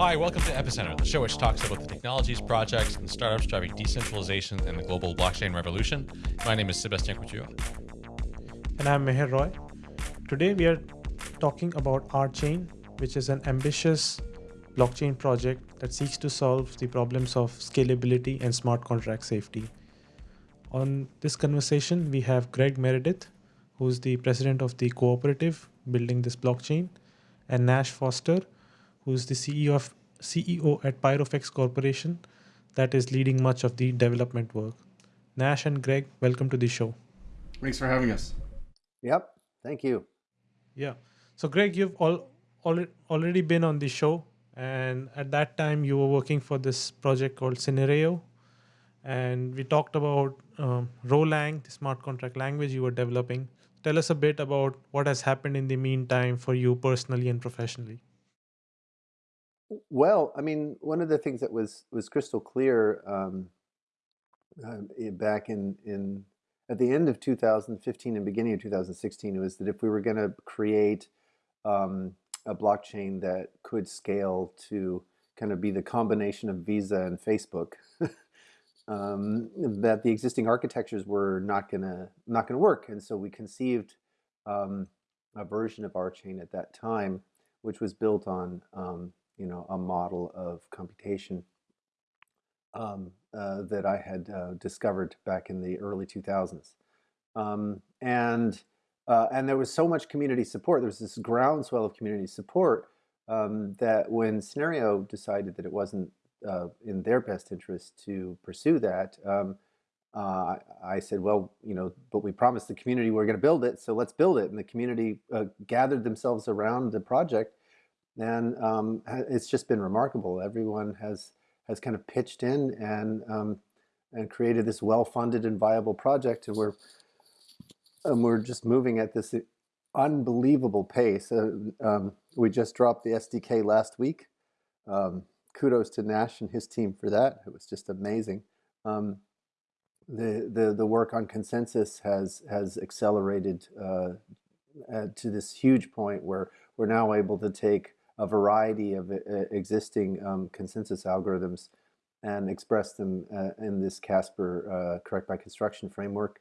Hi, welcome to Epicenter, the show which talks about the technologies, projects, and startups driving decentralization and the global blockchain revolution. My name is Sebastien Couture. And I'm Meher Roy. Today we are talking about RChain, which is an ambitious blockchain project that seeks to solve the problems of scalability and smart contract safety. On this conversation, we have Greg Meredith, who's the president of the cooperative building this blockchain, and Nash Foster, who's the CEO of CEO at Pyrofex Corporation that is leading much of the development work. Nash and Greg, welcome to the show. Thanks for having us. Yep, thank you. Yeah. So Greg, you've all, already been on the show and at that time you were working for this project called Synereo and we talked about um, Rholang, the smart contract language you were developing. Tell us a bit about what has happened in the meantime for you personally and professionally. Well, I mean, one of the things that was was crystal clear um, uh, back in in at the end of 2015 and beginning of 2016 was that if we were going to create um, a blockchain that could scale to kind of be the combination of Visa and Facebook, um, that the existing architectures were not gonna not gonna work, and so we conceived um, a version of RChain at that time, which was built on um, you know, a model of computation um, uh, that I had uh, discovered back in the early 2000s. Um, and, uh, and there was so much community support, there was this groundswell of community support um, that when Synereo decided that it wasn't uh, in their best interest to pursue that, um, uh, I said, well, you know, but we promised the community we we're going to build it, so let's build it. And the community uh, gathered themselves around the project and um, it's just been remarkable. Everyone has has kind of pitched in and um, and created this well-funded and viable project, and we're and we're just moving at this unbelievable pace. Uh, um, we just dropped the SDK last week. Um, kudos to Nash and his team for that. It was just amazing. Um, the, the the work on consensus has has accelerated uh, to this huge point where we're now able to take a variety of uh, existing um, consensus algorithms and express them uh, in this Casper uh, correct by construction framework.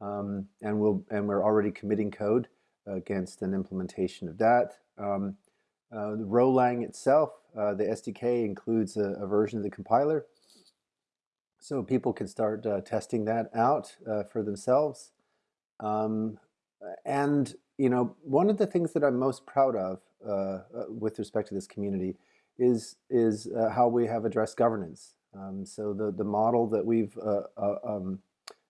Um, and, we'll, and we're already committing code against an implementation of that. Um, uh, the Rholang itself, uh, the SDK includes a, a, version of the compiler. So people can start uh, testing that out for themselves. Um, and, you know, one of the things that I'm most proud of uh, uh, with respect to this community is is uh, how we have addressed governance. Um, so the the model that we've um,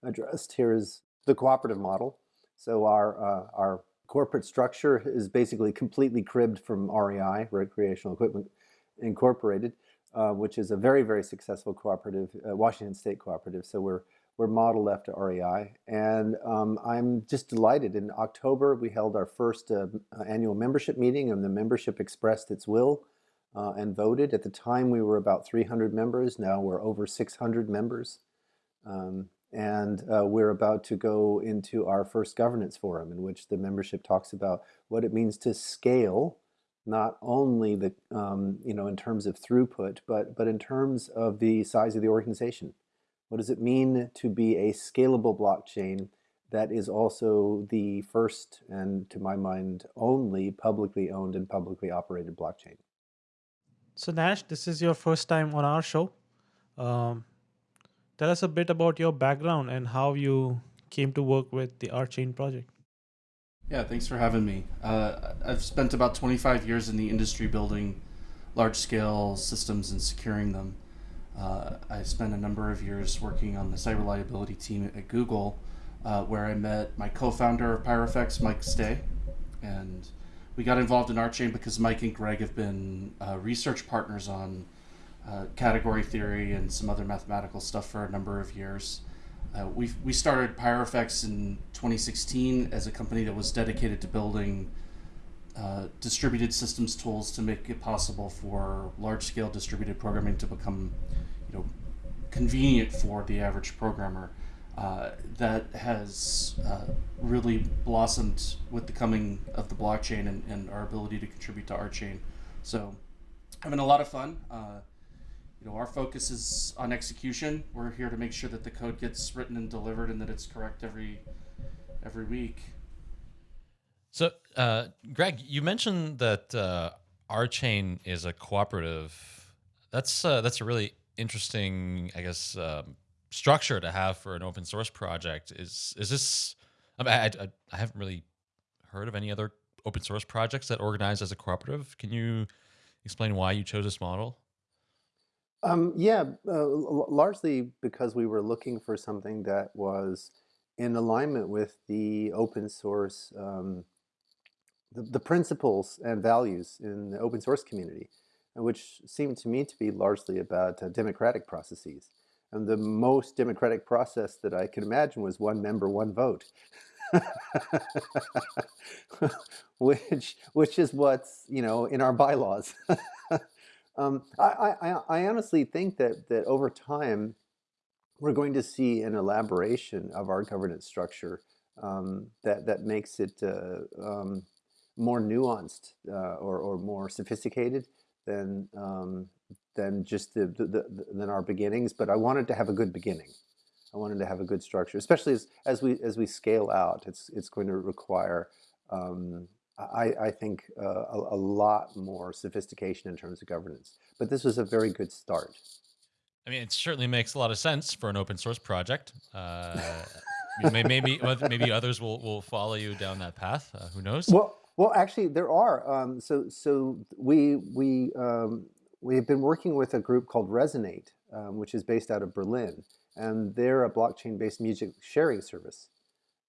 addressed here is the cooperative model. So our our corporate structure is basically completely cribbed from REI, Recreational Equipment Incorporated, uh, which is a very, very successful cooperative, uh, Washington State cooperative. So we're we're modeled after REI. And um, I'm just delighted. In October, we held our first uh, annual membership meeting and the membership expressed its will uh, and voted. At the time, we were about 300 members. Now we're over 600 members. Um, and uh, we're about to go into our first governance forum in which the membership talks about what it means to scale not only the um, you know in terms of throughput but but in terms of the size of the organization what does it mean to be a scalable blockchain that is also the first and, to my mind, only publicly owned and publicly operated blockchain? So Nash, this is your first time on our show. Um, tell us a bit about your background and how you came to work with the RChain project. Yeah, thanks for having me. Uh, I've spent about 25 years in the industry building large-scale systems and securing them. Uh, I spent a number of years working on the site reliability team at Google, uh, where I met my co-founder of Pyrofex, Mike Stay, and we got involved in RChain because Mike and Greg have been uh, research partners on uh, category theory and some other mathematical stuff for a number of years. Uh, we we started Pyrofex in 2016 as a company that was dedicated to building uh, distributed systems tools to make it possible for large-scale distributed programming to become know, convenient for the average programmer. Uh, that has uh, really blossomed with the coming of the blockchain and, and, our ability to contribute to RChain. So having a lot of fun. Uh, you know, our focus is on execution. We're here to make sure that the code gets written and delivered, and that it's correct every every week. So, uh, Greg, you mentioned that uh, chain is a cooperative. That's uh, that's a really interesting, I guess, um, structure to have for an open source project. Is is this? I, mean, I, I, I haven't really heard of any other open source projects that organize as a cooperative. Can you explain why you chose this model? Um, yeah, uh, largely because we were looking for something that was in alignment with the open source, um, the, the, principles and values in the open source community, which seemed to me to be largely about uh, democratic processes. And the most democratic process that I could imagine was one member, one vote. which which is what's you know in our bylaws. um, I, I, I honestly think that that over time we're going to see an elaboration of our governance structure um, that that makes it uh, um, more nuanced uh, or, or more sophisticated than um, than just the, the, the, than our beginnings. But I wanted to have a good beginning. I wanted to have a good structure, especially as, as we as we scale out. It's it's going to require, um, I, I think, uh, a, a, lot more sophistication in terms of governance. But this was a very good start. I mean, it certainly makes a lot of sense for an open source project. Uh, maybe maybe others will, will follow you down that path. Uh, who knows? Well, well, actually, there are. Um, so so we we um, we've been working with a group called Resonate, um, which is based out of Berlin, and they're a blockchain-based music sharing service.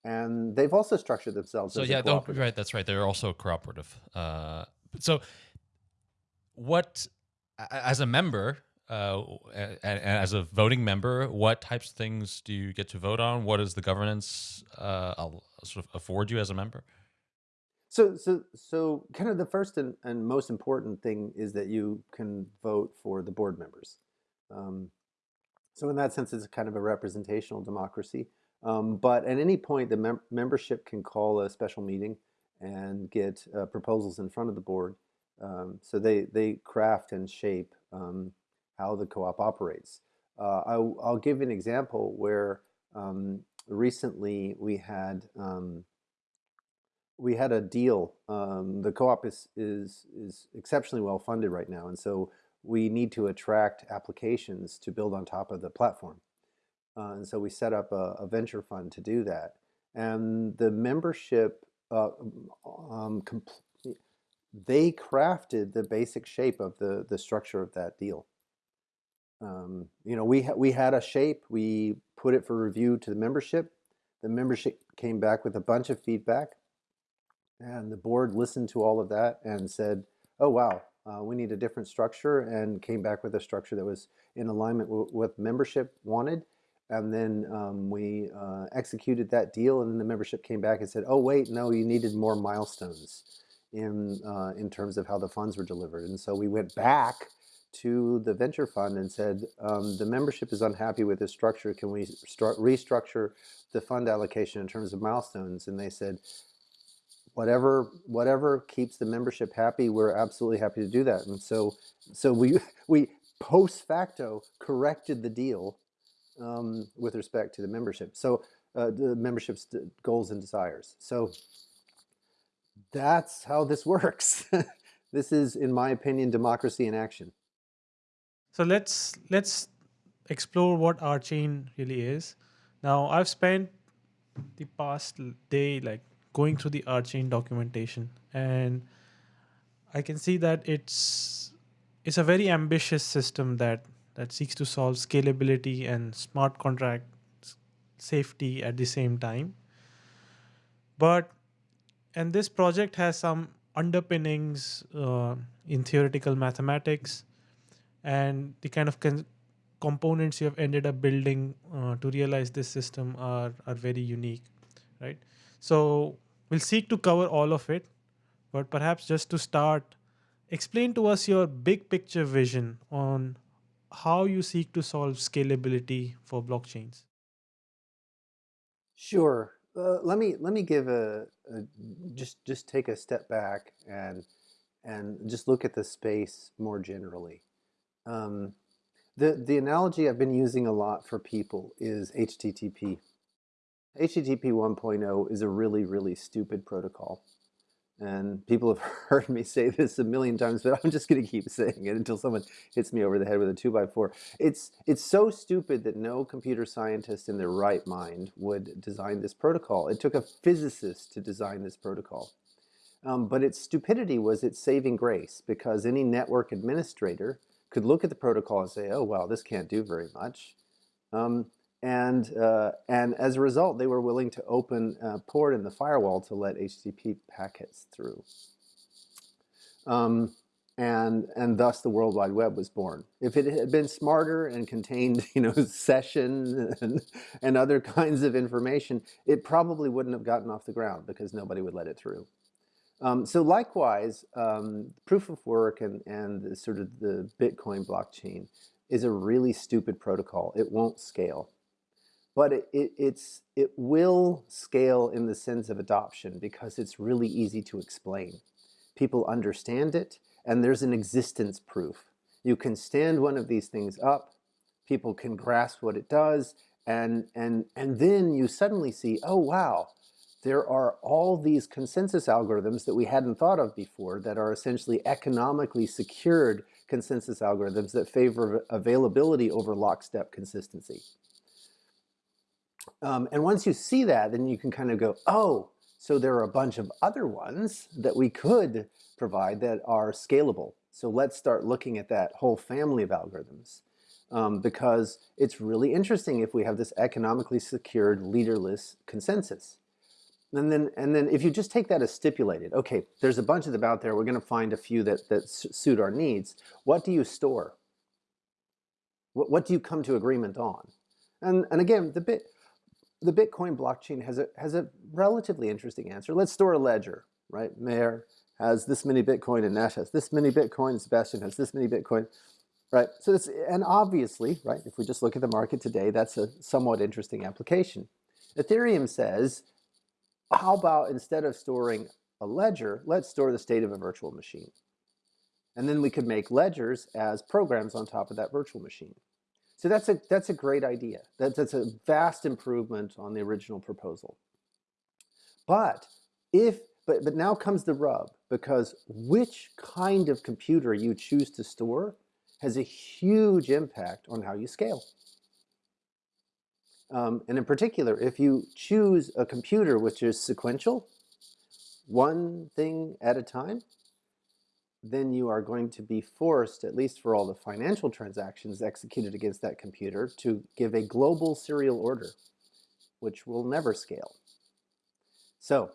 And they've also structured themselves. So yeah, right. That's right. They're also a cooperative. Uh, so what, as a member, uh, and, and, as a voting member, what types of things do you get to vote on? What does the governance uh, sort of afford you as a member? So, so, so, kind of the first and, and most important thing is that you can vote for the board members. Um, so, in that sense, it's kind of a representational democracy. Um, but at any point, the mem membership can call a special meeting and get uh, proposals in front of the board. Um, so they they craft and shape um, how the co-op operates. Uh, I'll, I'll, give an example where um, recently we had um, we had a deal. Um, the co-op is, is, is exceptionally well funded right now, and so we need to attract applications to build on top of the platform. Uh, and so we set up a, a, venture fund to do that. And the membership, uh, um, they crafted the basic shape of the, the structure of that deal. Um, you know, we, ha we had a shape, we put it for review to the membership. The membership came back with a bunch of feedback and the board listened to all of that and said, oh, wow, uh, we need a different structure and came back with a structure that was in alignment with membership wanted. And then um, we uh, executed that deal and then the membership came back and said, oh, wait, no, you needed more milestones in, uh, in terms of how the funds were delivered. And so we went back to the venture fund and said, um, the membership is unhappy with this structure. Can we restructure the fund allocation in terms of milestones? And they said, whatever whatever keeps the membership happy, we're absolutely happy to do that. And so so we we post facto corrected the deal um, with respect to the membership. So uh, the membership's goals and desires. So that's how this works. this is, in my opinion, democracy in action. So let's let's explore what RChain really is. Now I've spent the past day like going through the RChain documentation and I can see that it's it's a very ambitious system that that seeks to solve scalability and smart contract safety at the same time. But and this project has some underpinnings uh, in theoretical mathematics and the kind of components you have ended up building uh, to realize this system are, are very unique, right? So We'll seek to cover all of it, but perhaps just to start, explain to us your big picture vision on how you seek to solve scalability for blockchains. Sure. Uh, let me let me give a, a, just just take a step back and and just look at the space more generally. Um, the, the analogy I've been using a lot for people is HTTP. HTTP 1.0 is a really, really stupid protocol. And people have heard me say this a million times, but I'm just going to keep saying it until someone hits me over the head with a 2x4. It's, it's so stupid that no computer scientist in their right mind would design this protocol. It took a physicist to design this protocol. Um, but its stupidity was its saving grace because any network administrator could look at the protocol and say, oh, well, this can't do very much. Um, and, uh, and as a result, they were willing to open a port in the firewall to let HTTP packets through. Um, and, and thus the World Wide Web was born. If it had been smarter and contained you know, session and, and other kinds of information, it probably wouldn't have gotten off the ground because nobody would let it through. Um, so likewise, um, proof of work and, and sort of the Bitcoin blockchain is a really stupid protocol. It won't scale. But it, it, it's, it will scale in the sense of adoption because it's really easy to explain. People understand it, and there's an existence proof. You can stand one of these things up, people can grasp what it does, and, and, and then you suddenly see, oh wow, there are all these consensus algorithms that we hadn't thought of before that are essentially economically secured consensus algorithms that favor availability over lockstep consistency. Um, and once you see that, then you can kind of go, oh, so there are a bunch of other ones that we could provide that are scalable. So let's start looking at that whole family of algorithms. Um, because it's really interesting if we have this economically secured leaderless consensus. And then, and then if you just take that as stipulated, okay, there's a bunch of them out there, we're going to find a few that, that suit our needs. What do you store? What, what do you come to agreement on? And, and again, the, bit, the Bitcoin blockchain has a, has a relatively interesting answer. Let's store a ledger, right? Meher has this many Bitcoin and Nash has this many Bitcoin, Sebastien has this many Bitcoin, right? So it's, and obviously, right, if we just look at the market today, that's a somewhat interesting application. Ethereum says, how about instead of storing a ledger, let's store the state of a virtual machine. And then we could make ledgers as programs on top of that virtual machine. So that's a, that's a great idea. That, that's a vast improvement on the original proposal. But if, but, but now comes the rub, because which kind of computer you choose to store has a huge impact on how you scale. Um, and in particular, if you choose a computer which is sequential, one thing at a time, then you are going to be forced, at least for all the financial transactions executed against that computer, to give a global serial order, which will never scale. So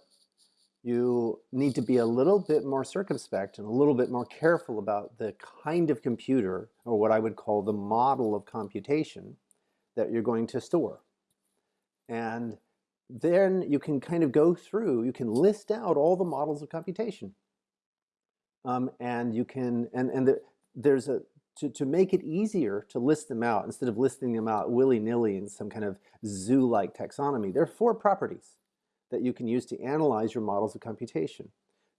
you need to be a little bit more circumspect and a little bit more careful about the kind of computer, or what I would call the model of computation, that you're going to store. And then you can kind of go through, you can list out all the models of computation. Um, and you can, and, and the, there's a, to, to make it easier to list them out instead of listing them out willy-nilly in some kind of zoo-like taxonomy, there are four properties that you can use to analyze your models of computation.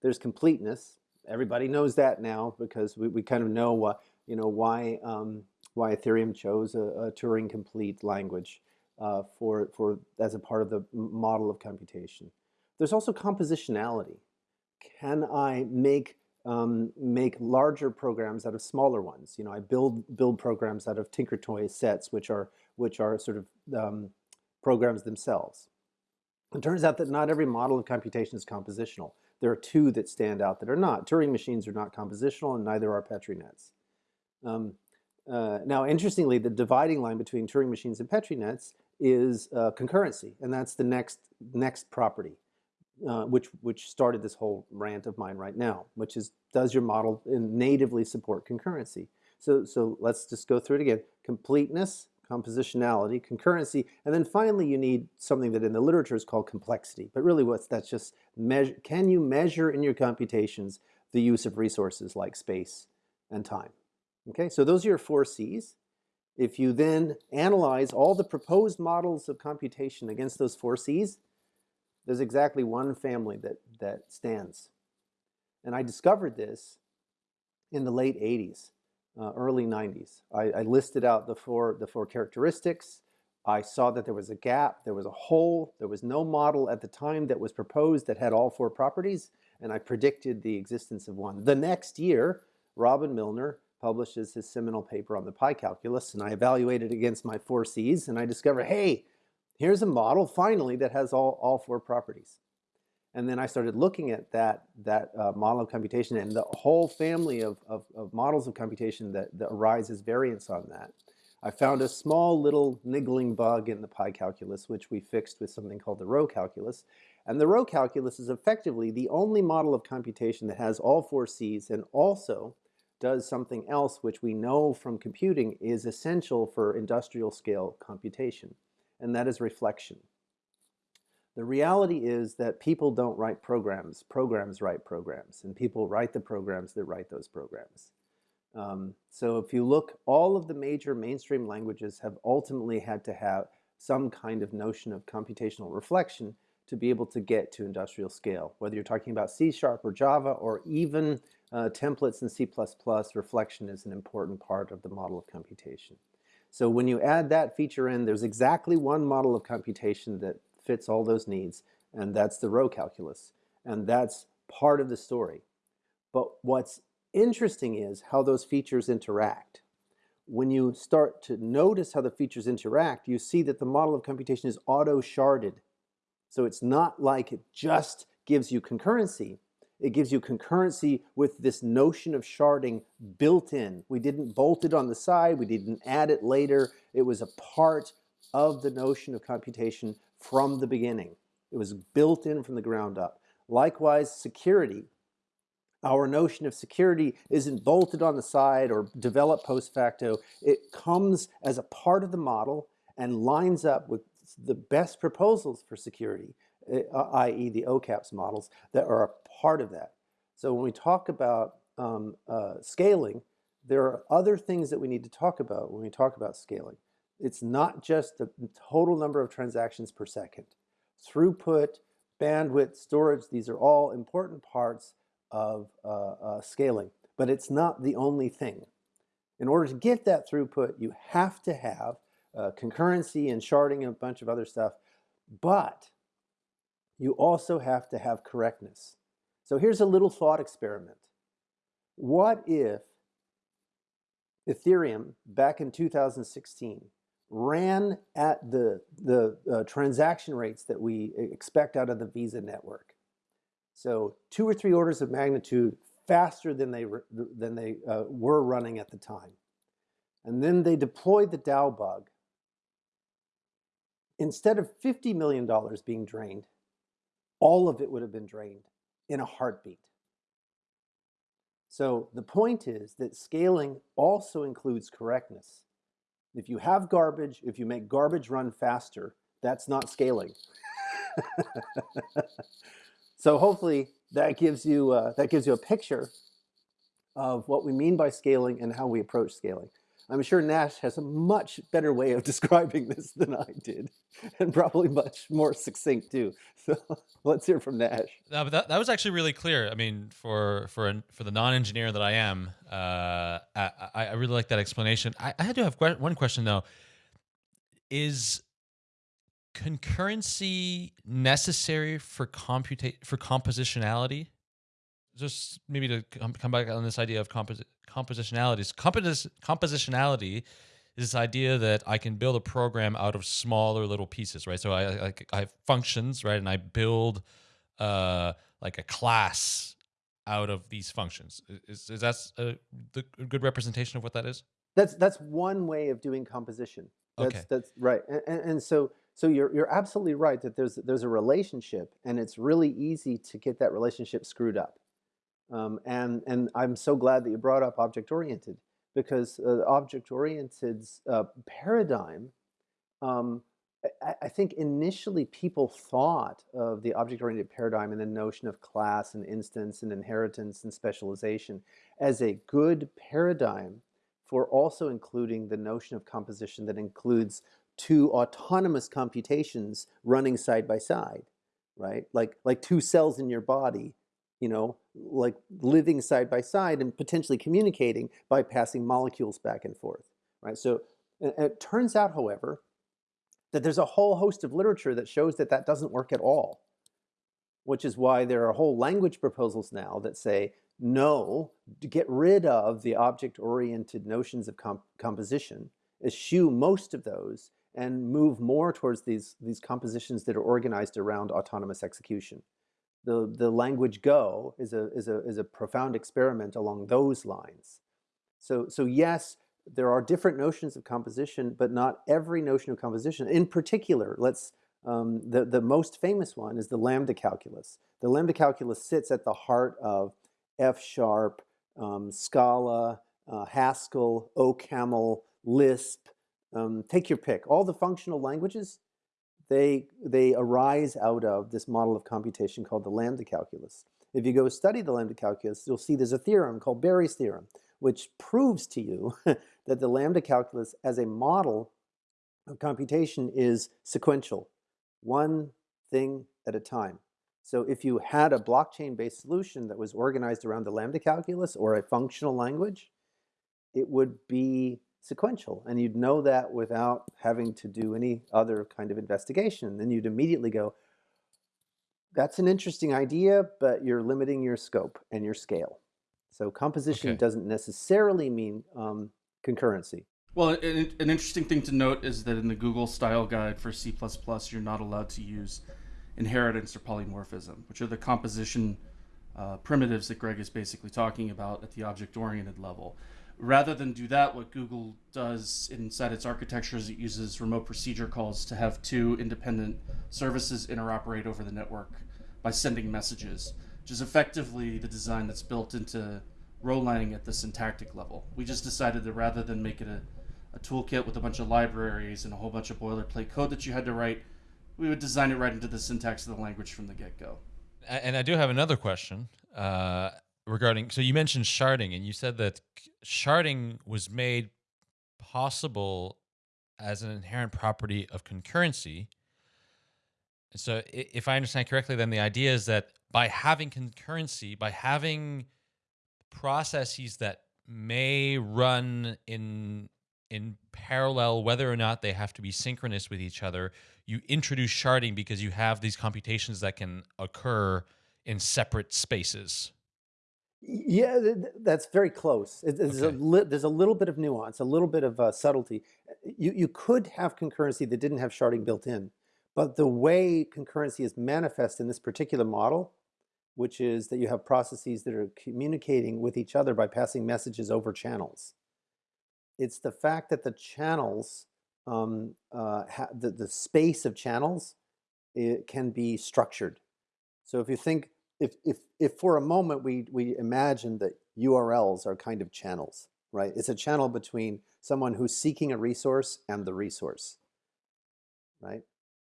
There's completeness. Everybody knows that now because we, we kind of know what, you know, why, um, why Ethereum chose a, a Turing complete language uh, for, for, as a part of the model of computation. There's also compositionality. Can I make um, make larger programs out of smaller ones. You know, I build build programs out of Tinkertoy sets, which are which are sort of um, programs themselves. It turns out that not every model of computation is compositional. There are two that stand out that are not. Turing machines are not compositional, and neither are Petri nets. Um, uh, now, interestingly, the dividing line between Turing machines and Petri nets is uh, concurrency, and that's the next next property, uh, which which started this whole rant of mine right now, which is does your model natively support concurrency? So so let's just go through it again: completeness, compositionality, concurrency, and then finally you need something that in the literature is called complexity. But really, what's that's just measure? Can you measure in your computations the use of resources like space and time? Okay, so those are your four C's. If you then analyze all the proposed models of computation against those four C's, there's exactly one family that, that stands. And I discovered this in the late 80s, uh, early 90s. I, I listed out the four, the four characteristics. I saw that there was a gap, there was a hole, there was no model at the time that was proposed that had all four properties, and I predicted the existence of one. The next year, Robin Milner publishes his seminal paper on the pi calculus, and I evaluated against my four C's, and I discovered, hey, here's a model finally that has all, all four properties. And then I started looking at that, that uh, model of computation and the whole family of, of, of models of computation that, that arise as variants on that. I found a small little niggling bug in the pi calculus, which we fixed with something called the rho calculus. And the rho calculus is effectively the only model of computation that has all four C's and also does something else which we know from computing is essential for industrial scale computation, and that is reflection. The reality is that people don't write programs, programs write programs, and people write the programs that write those programs. Um, so if you look, all of the major mainstream languages have ultimately had to have some kind of notion of computational reflection to be able to get to industrial scale. Whether you're talking about C Sharp or Java or even uh, templates in C++, reflection is an important part of the model of computation. So when you add that feature in, there's exactly one model of computation that fits all those needs, and that's the rho calculus. And that's part of the story. But what's interesting is how those features interact. When you start to notice how the features interact, you see that the model of computation is auto-sharded. So it's not like it just gives you concurrency. It gives you concurrency with this notion of sharding built in. We didn't bolt it on the side. We didn't add it later. It was a part of the notion of computation from the beginning. It was built in from the ground up. Likewise, security our notion of security isn't bolted on the side or developed post facto. It comes as a part of the model and lines up with the best proposals for security, eh, i.e. the OCAPS models that are part of that. So when we talk about um, uh, scaling, there are other things that we need to talk about when we talk about scaling. It's not just the total number of transactions per second. Throughput, bandwidth, storage, these are all important parts of uh, uh, scaling, but it's not the only thing. In order to get that throughput, you have to have uh, concurrency and sharding and a bunch of other stuff, but you also have to have correctness. So here's a little thought experiment. What if Ethereum back in 2016 ran at the, the uh, transaction rates that we expect out of the Visa network? So two or three orders of magnitude faster than they, than they uh, were running at the time. And then they deployed the DAO bug. Instead of $50 million being drained, all of it would have been drained in a heartbeat. So the point is that scaling also includes correctness. If you have garbage, if you make garbage run faster, that's not scaling. So hopefully that gives you uh, that gives you a picture of what we mean by scaling and how we approach scaling. I'm sure Nash has a much better way of describing this than I did, and probably much more succinct too. So let's hear from Nash. No, but that, that was actually really clear. I mean, for for an, for the non-engineer that I am, uh, I, I really like that explanation. I, I had to have one question though. Is concurrency necessary for computa- for compositionality? Just maybe to come back on this idea of composi- compositionality. Compos- compositionality is this idea that I can build a program out of smaller little pieces, right? So I like I have functions, right, and I build uh, like a class out of these functions. Is, is that a, the, a good representation of what that is? That's that's one way of doing composition. That's, okay. That's right. And, and, and so so you're, you're absolutely right that there's, there's a relationship and it's really easy to get that relationship screwed up. Um, and, and I'm so glad that you brought up object-oriented because uh, object-oriented uh, paradigm, um, I, I, think initially people thought of the object-oriented paradigm and the notion of class and instance and inheritance and specialization as a good paradigm for also including the notion of composition that includes two autonomous computations running side by side, right? Like, like two cells in your body, you know, like living side by side and potentially communicating by passing molecules back and forth, right? So it turns out, however, that there's a whole host of literature that shows that that doesn't work at all, which is why there are whole language proposals now that say, no, get rid of the object-oriented notions of comp composition, eschew most of those, and move more towards these, these compositions that are organized around autonomous execution the, the language Go is a, is, a, is a profound experiment along those lines. So, so yes, there are different notions of composition, but not every notion of composition. In particular, let's, um, the, the most famous one is the lambda calculus. The lambda calculus sits at the heart of F sharp, um, Scala, uh, Haskell, OCaml, Lisp, um, take your pick. All the functional languages they, they arise out of this model of computation called the lambda calculus. If you go study the lambda calculus, you'll see there's a theorem called Berry's theorem, which proves to you that the lambda calculus as a model of computation is sequential, one thing at a time. So if you had a blockchain-based solution that was organized around the lambda calculus or a functional language, it would be sequential. And you'd know that without having to do any other kind of investigation. Then you'd immediately go, that's an interesting idea, but you're limiting your scope and your scale. So composition okay. doesn't necessarily mean um, concurrency. Well, an, an, interesting thing to note is that in the Google style guide for C++, you're not allowed to use inheritance or polymorphism, which are the composition uh, primitives that Greg is basically talking about at the object-oriented level rather than do that, what Google does inside its architecture is it uses remote procedure calls to have two independent services interoperate over the network by sending messages, which is effectively the design that's built into Rholang at the syntactic level. We just decided that rather than make it a, a toolkit with a bunch of libraries and a whole bunch of boilerplate code that you had to write, we would design it right into the syntax of the language from the get-go. And I do have another question. Uh, regarding so you mentioned sharding and you said that sharding was made possible as an inherent property of concurrency. And so if i understand correctly then the idea is that by having concurrency by having processes that may run in in parallel whether or not they have to be synchronous with each other you introduce sharding because you have these computations that can occur in separate spaces yeah, that's very close. There's, okay. a there's a little bit of nuance, a little bit of uh, subtlety. You, you could have concurrency that didn't have sharding built in, but the way concurrency is manifest in this particular model, which is that you have processes that are communicating with each other by passing messages over channels. It's the fact that the channels, um, uh, the, the space of channels, it can be structured. So if you think if, if, if for a moment we, we imagine that URLs are kind of channels, right? It's a channel between someone who's seeking a resource and the resource, right?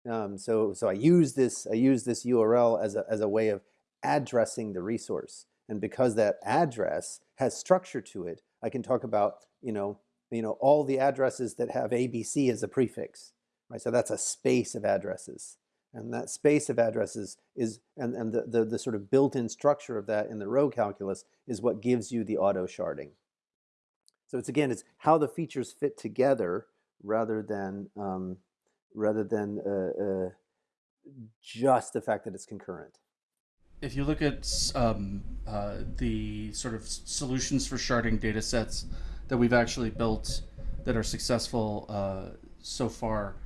Um, so, so I use this, I use this URL as a, as a way of addressing the resource. And because that address has structure to it, I can talk about, you know, you know, all the addresses that have ABC as a prefix, right? So that's a space of addresses. And that space of addresses is, and, and the, the, the sort of built-in structure of that in the rho calculus is what gives you the auto sharding. So it's again, it's how the features fit together rather than, um, rather than uh, uh, just the fact that it's concurrent. If you look at um, uh, the sort of solutions for sharding data sets that we've actually built that are successful uh, so far,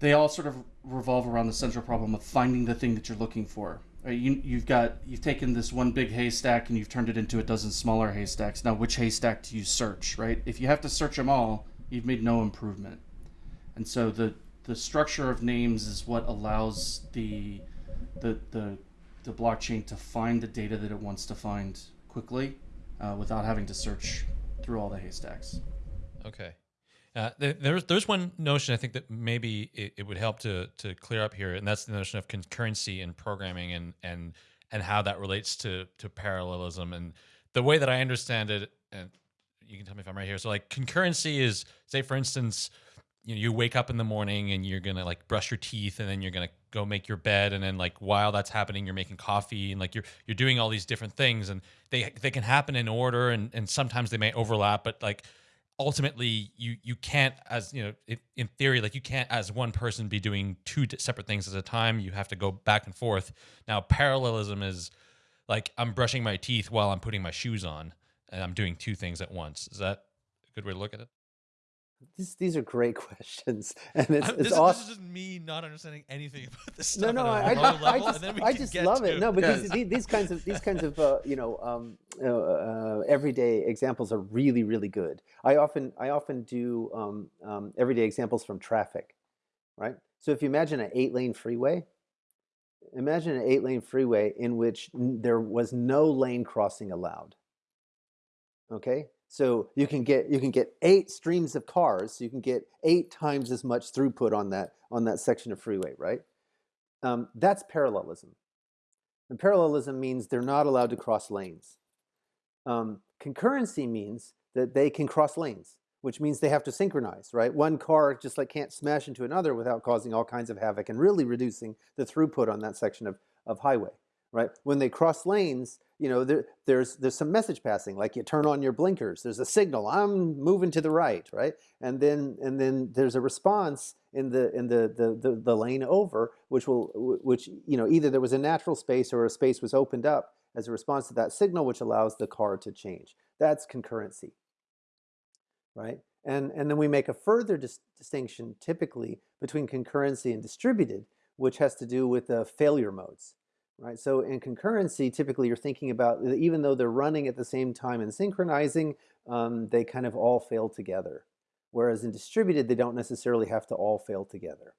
they all sort of revolve around the central problem of finding the thing that you're looking for. Right? You, you've got you've taken this one big haystack and you've turned it into a dozen smaller haystacks. Now, which haystack do you search? Right? If you have to search them all, you've made no improvement. And so the the structure of names is what allows the the the the blockchain to find the data that it wants to find quickly uh, without having to search through all the haystacks. Okay. Uh, there's there's one notion I think that maybe it, it, would help to to clear up here, and that's the notion of concurrency in programming and and and how that relates to to parallelism. And the way that I understand it, and you can tell me if I'm right here. So like concurrency is, say for instance, you know, you wake up in the morning and you're gonna like brush your teeth, and then you're gonna go make your bed and then like while that's happening you're making coffee and like you're you're doing all these different things and they they can happen in order and and sometimes they may overlap but like ultimately you you can't as you know it, in theory like you can't as one person be doing two separate things at a time. You have to go back and forth. Now parallelism is like i'm brushing my teeth while i'm putting my shoes on and i'm doing two things at once. Is that a good way to look at it These, these are great questions, and it's, I'm- it's this, awesome. this is just me not understanding anything about this No, stuff no, at I, a I, low I level, just, and then we I just love to it. No, because Yes. these, these kinds of these kinds of uh, you know um, uh, uh, everyday examples are really really good. I often I often do um, um, everyday examples from traffic, right? So if you imagine an eight lane freeway, imagine an eight lane freeway in which n- there was no lane crossing allowed. Okay, so you can get you can get eight streams of cars. So you can get eight times as much throughput on that on that section of freeway, right? Um, that's parallelism. And parallelism means they're not allowed to cross lanes. Um, concurrency means that they can cross lanes, which means they have to synchronize, right? One car just like can't smash into another without causing all kinds of havoc and really reducing the throughput on that section of, of highway, right? When they cross lanes, you know, there, there's there's some message passing, like you turn on your blinkers. There's a signal. I'm moving to the right, right? And then and then there's a response in the in the the the, the lane over, which will which you know either there was a natural space or a space was opened up as a response to that signal, which allows the car to change. That's concurrency, right? And and then we make a further dis- distinction typically between concurrency and distributed, which has to do with the failure modes right? So in concurrency, typically you're thinking about even though they're running at the same time and synchronizing, um, they kind of all fail together. Whereas in distributed, they don't necessarily have to all fail together.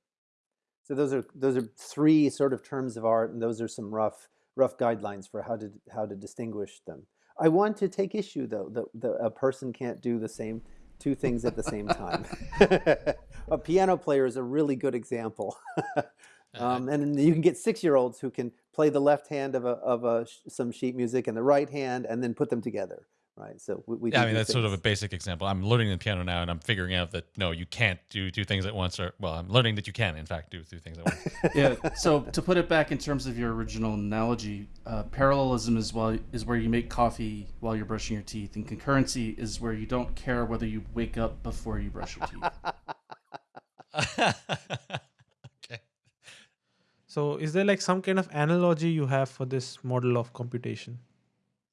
So those are those are three sort of terms of art, and those are some rough rough guidelines for how to how to distinguish them. I want to take issue though that, that a person can't do the same two things at the same time. a piano player is a really good example. Um, and you can get six-year-olds who can play the left hand of a of a some sheet music and the right hand, and then put them together, right? So we, we yeah, do I mean do that's sort of a basic example. I'm learning the piano now, and I'm figuring out that no, you can't do two things at once. Or well, I'm learning that you can, in fact, do two things at once. yeah. So to put it back in terms of your original analogy, uh, parallelism is while is where you make coffee while you're brushing your teeth, and concurrency is where you don't care whether you wake up before you brush your teeth. So, is there like some kind of analogy you have for this model of computation?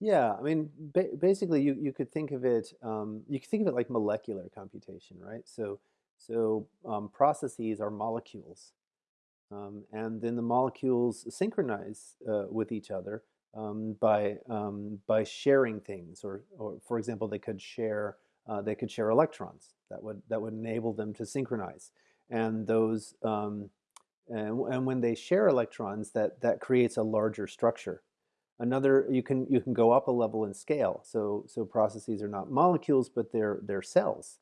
Yeah, I mean, ba- basically, you, you could think of it. Um, you could think of it like molecular computation, right? So, so um, processes are molecules, um, and then the molecules synchronize uh, with each other um, by um, by sharing things, or, or for example, they could share uh, they could share electrons that would that would enable them to synchronize, and those um, and, and when they share electrons, that that creates a larger structure. Another you can you can go up a level in scale so so processes are not molecules but they're they're cells.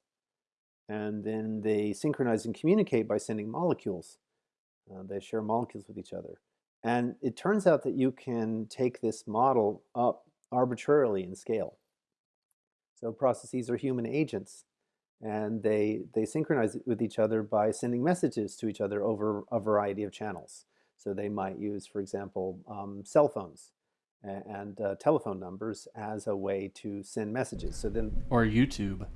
And then they synchronize and communicate by sending molecules. Uh, they share molecules with each other. And it turns out that you can take this model up arbitrarily in scale. So processes are human agents and they they synchronize with each other by sending messages to each other over a variety of channels so they might use for example um, cell phones and uh, telephone numbers as a way to send messages. So then, or YouTube.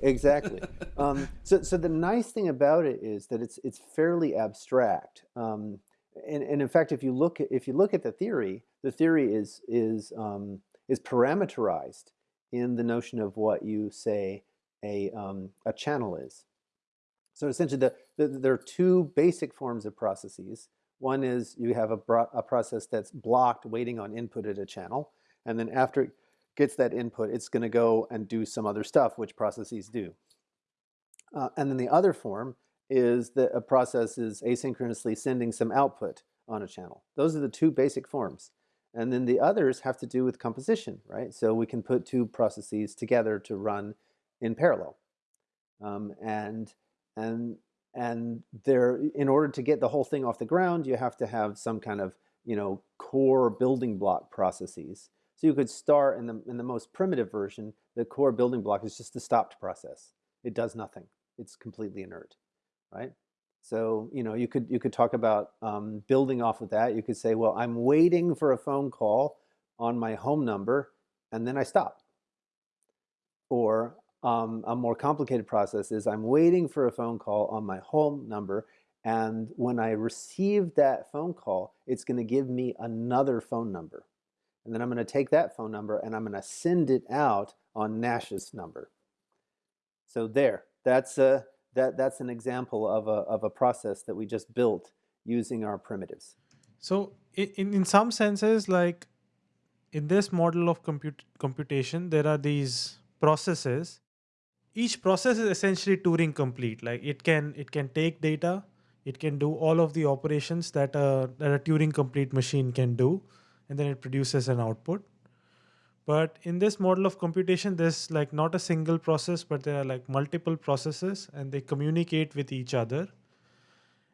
exactly. um, so, so the nice thing about it is that it's it's fairly abstract. Um, and, and in fact, if you look at, if you look at the theory, the theory is is um, is parameterized in the notion of what you say a um, a channel is. So essentially, the, the, there are two basic forms of processes. One is you have a, a process that's blocked waiting on input at a channel. And then after it gets that input, it's going to go and do some other stuff, which processes do. Uh, and then the other form is that a process is asynchronously sending some output on a channel. Those are the two basic forms. And then the others have to do with composition, right? So we can put two processes together to run in parallel. Um, and and and there in order to get the whole thing off the ground you have to have some kind of you know core building block processes so you could start in the in the most primitive version the core building block is just the stopped process it does nothing it's completely inert right So you know you could you could talk about um, building off of that. You could say, well, I'm waiting for a phone call on my home number, and then I stop. Or um, a more complicated process is I'm waiting for a phone call on my home number, and when I receive that phone call, it's going to give me another phone number. And then I'm going to take that phone number and I'm going to send it out on Nash's number. So there, that's a, that, that's an example of a, of a process that we just built using our primitives. So in, in some senses, like in this model of compute, computation, there are these processes. Each process is essentially Turing complete. Like it can it can take data, it can do all of the operations that a, that a Turing complete machine can do, and then it produces an output. But in this model of computation, there's like not a single process, but there are like multiple processes and they communicate with each other.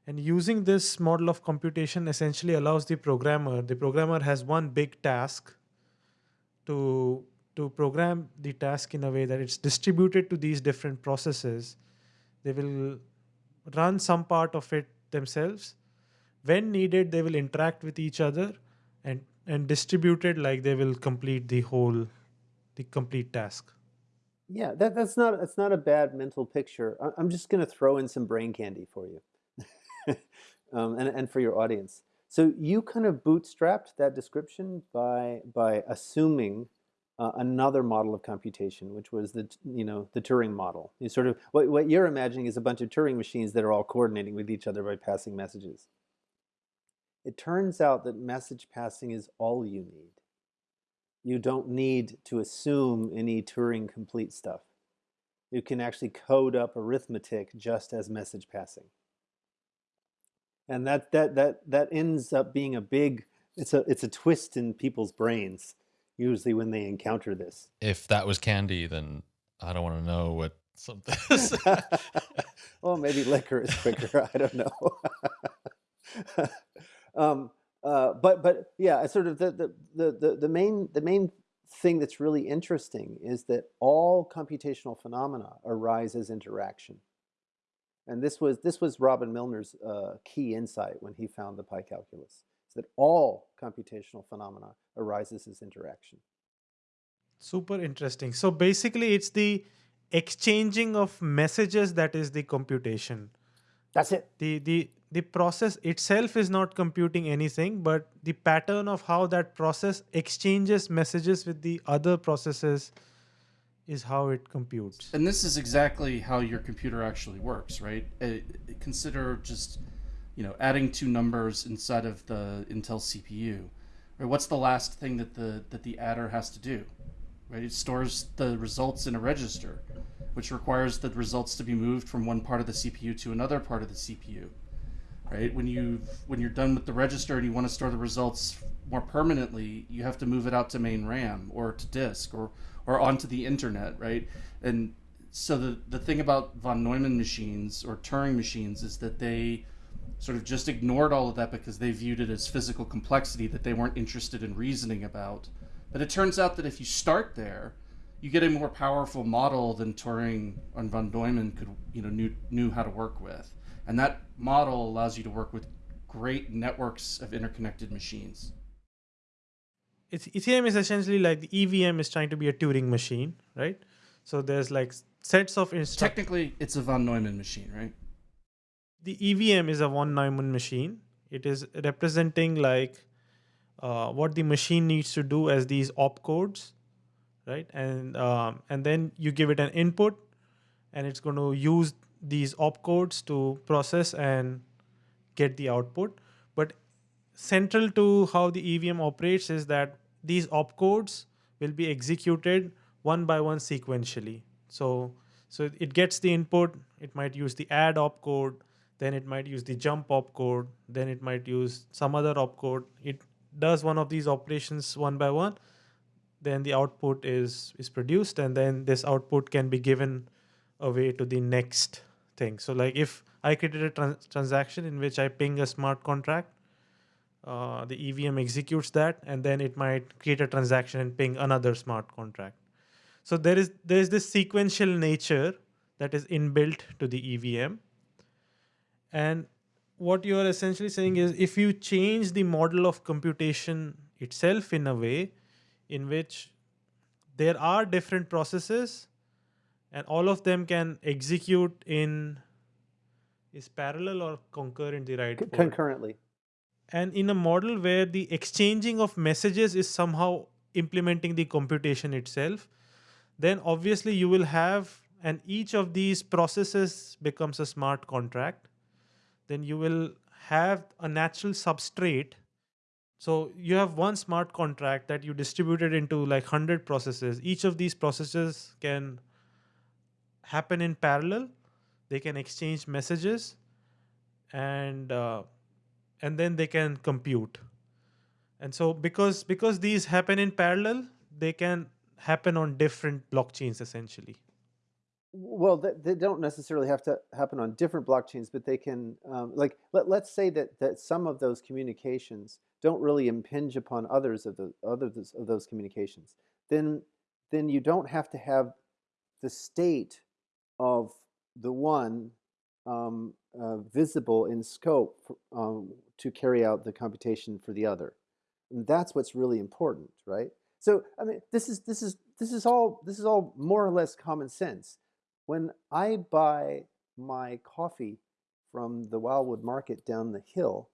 And using this model of computation essentially allows the programmer, the programmer has one big task to, to program the task in a way that it's distributed to these different processes. They will run some part of it themselves. When needed, they will interact with each other and and distribute it like they will complete the whole the complete task yeah that, that's not that's not a bad mental picture i'm just going to throw in some brain candy for you um, and, and for your audience so you kind of bootstrapped that description by by assuming uh, another model of computation, which was the you know the Turing model. You sort of what what you're imagining is a bunch of Turing machines that are all coordinating with each other by passing messages. It turns out that message passing is all you need. You don't need to assume any Turing complete stuff. You can actually code up arithmetic just as message passing. And that, that, that, that ends up being a big, it's a, it's a twist in people's brains, usually when they encounter this. If that was candy, then I don't want to know what something is. well, maybe liquor is quicker. I don't know. Um, uh, but but yeah, sort of the, the the the main the main thing that's really interesting is that all computational phenomena arise as interaction. And this was this was Robin Milner's uh, key insight when he found the pi calculus, that all computational phenomena arises as interaction. Super interesting. So basically, it's the exchanging of messages that is the computation. That's it. The the the process itself is not computing anything, but the pattern of how that process exchanges messages with the other processes is how it computes. And this is exactly how your computer actually works, right? Uh, consider just, you know, adding two numbers inside of the Intel CPU. Right? What's the last thing that the that the adder has to do? Right? It stores the results in a register, which requires the results to be moved from one part of the CPU to another part of the CPU right? When you when you're done with the register and you want to store the results more permanently, you have to move it out to main RAM or to disk or or onto the internet, right? And so the the thing about von Neumann machines or Turing machines is that they sort of just ignored all of that because they viewed it as physical complexity that they weren't interested in reasoning about. But it turns out that if you start there, you get a more powerful model than Turing and von Neumann could, you know, knew knew how to work with. And that model allows you to work with great networks of interconnected machines. It's, Ethereum is essentially like the EVM is trying to be a Turing machine, right? So there's like sets of instructions. Technically, it's a von Neumann machine, right? The EVM is a von Neumann machine. It is representing like uh, what the machine needs to do as these opcodes, right? And um, and then you give it an input, and it's going to use these opcodes to process and get the output. But central to how the EVM operates is that these opcodes will be executed one by one sequentially. So, so it gets the input, it might use the add opcode, then it might use the jump opcode, then it might use some other opcode. It does one of these operations one by one, then the output is, is produced and then this output can be given away to the next thing. So like if I created a trans transaction in which I ping a smart contract, uh, the EVM executes that, and then it might create a transaction and ping another smart contract. So there is there is this sequential nature that is inbuilt to the EVM, And what you are essentially saying is if you change the model of computation itself in a way in which there are different processes and all of them can execute in is parallel or concurrent the right word? concurrently. and in a model where the exchanging of messages is somehow implementing the computation itself then obviously you will have and each of these processes becomes a smart contract then you will have a natural substrate. So you have one smart contract that you distributed into like 100 processes. Each of these processes can happen in parallel. They can exchange messages and uh, and then they can compute. And so because because these happen in parallel they can happen on different blockchains essentially Well, they, they don't necessarily have to happen on different blockchains, but they can, um, like, let, let's say that, that some of those communications don't really impinge upon others of the others of those communications. Then, then you don't have to have the state of the one um, uh, visible in scope um, to carry out the computation for the other. And that's what's really important, right? So, I mean, this is this is this is all this is all more or less common sense when I buy my coffee from the Wildwood Market down the hill,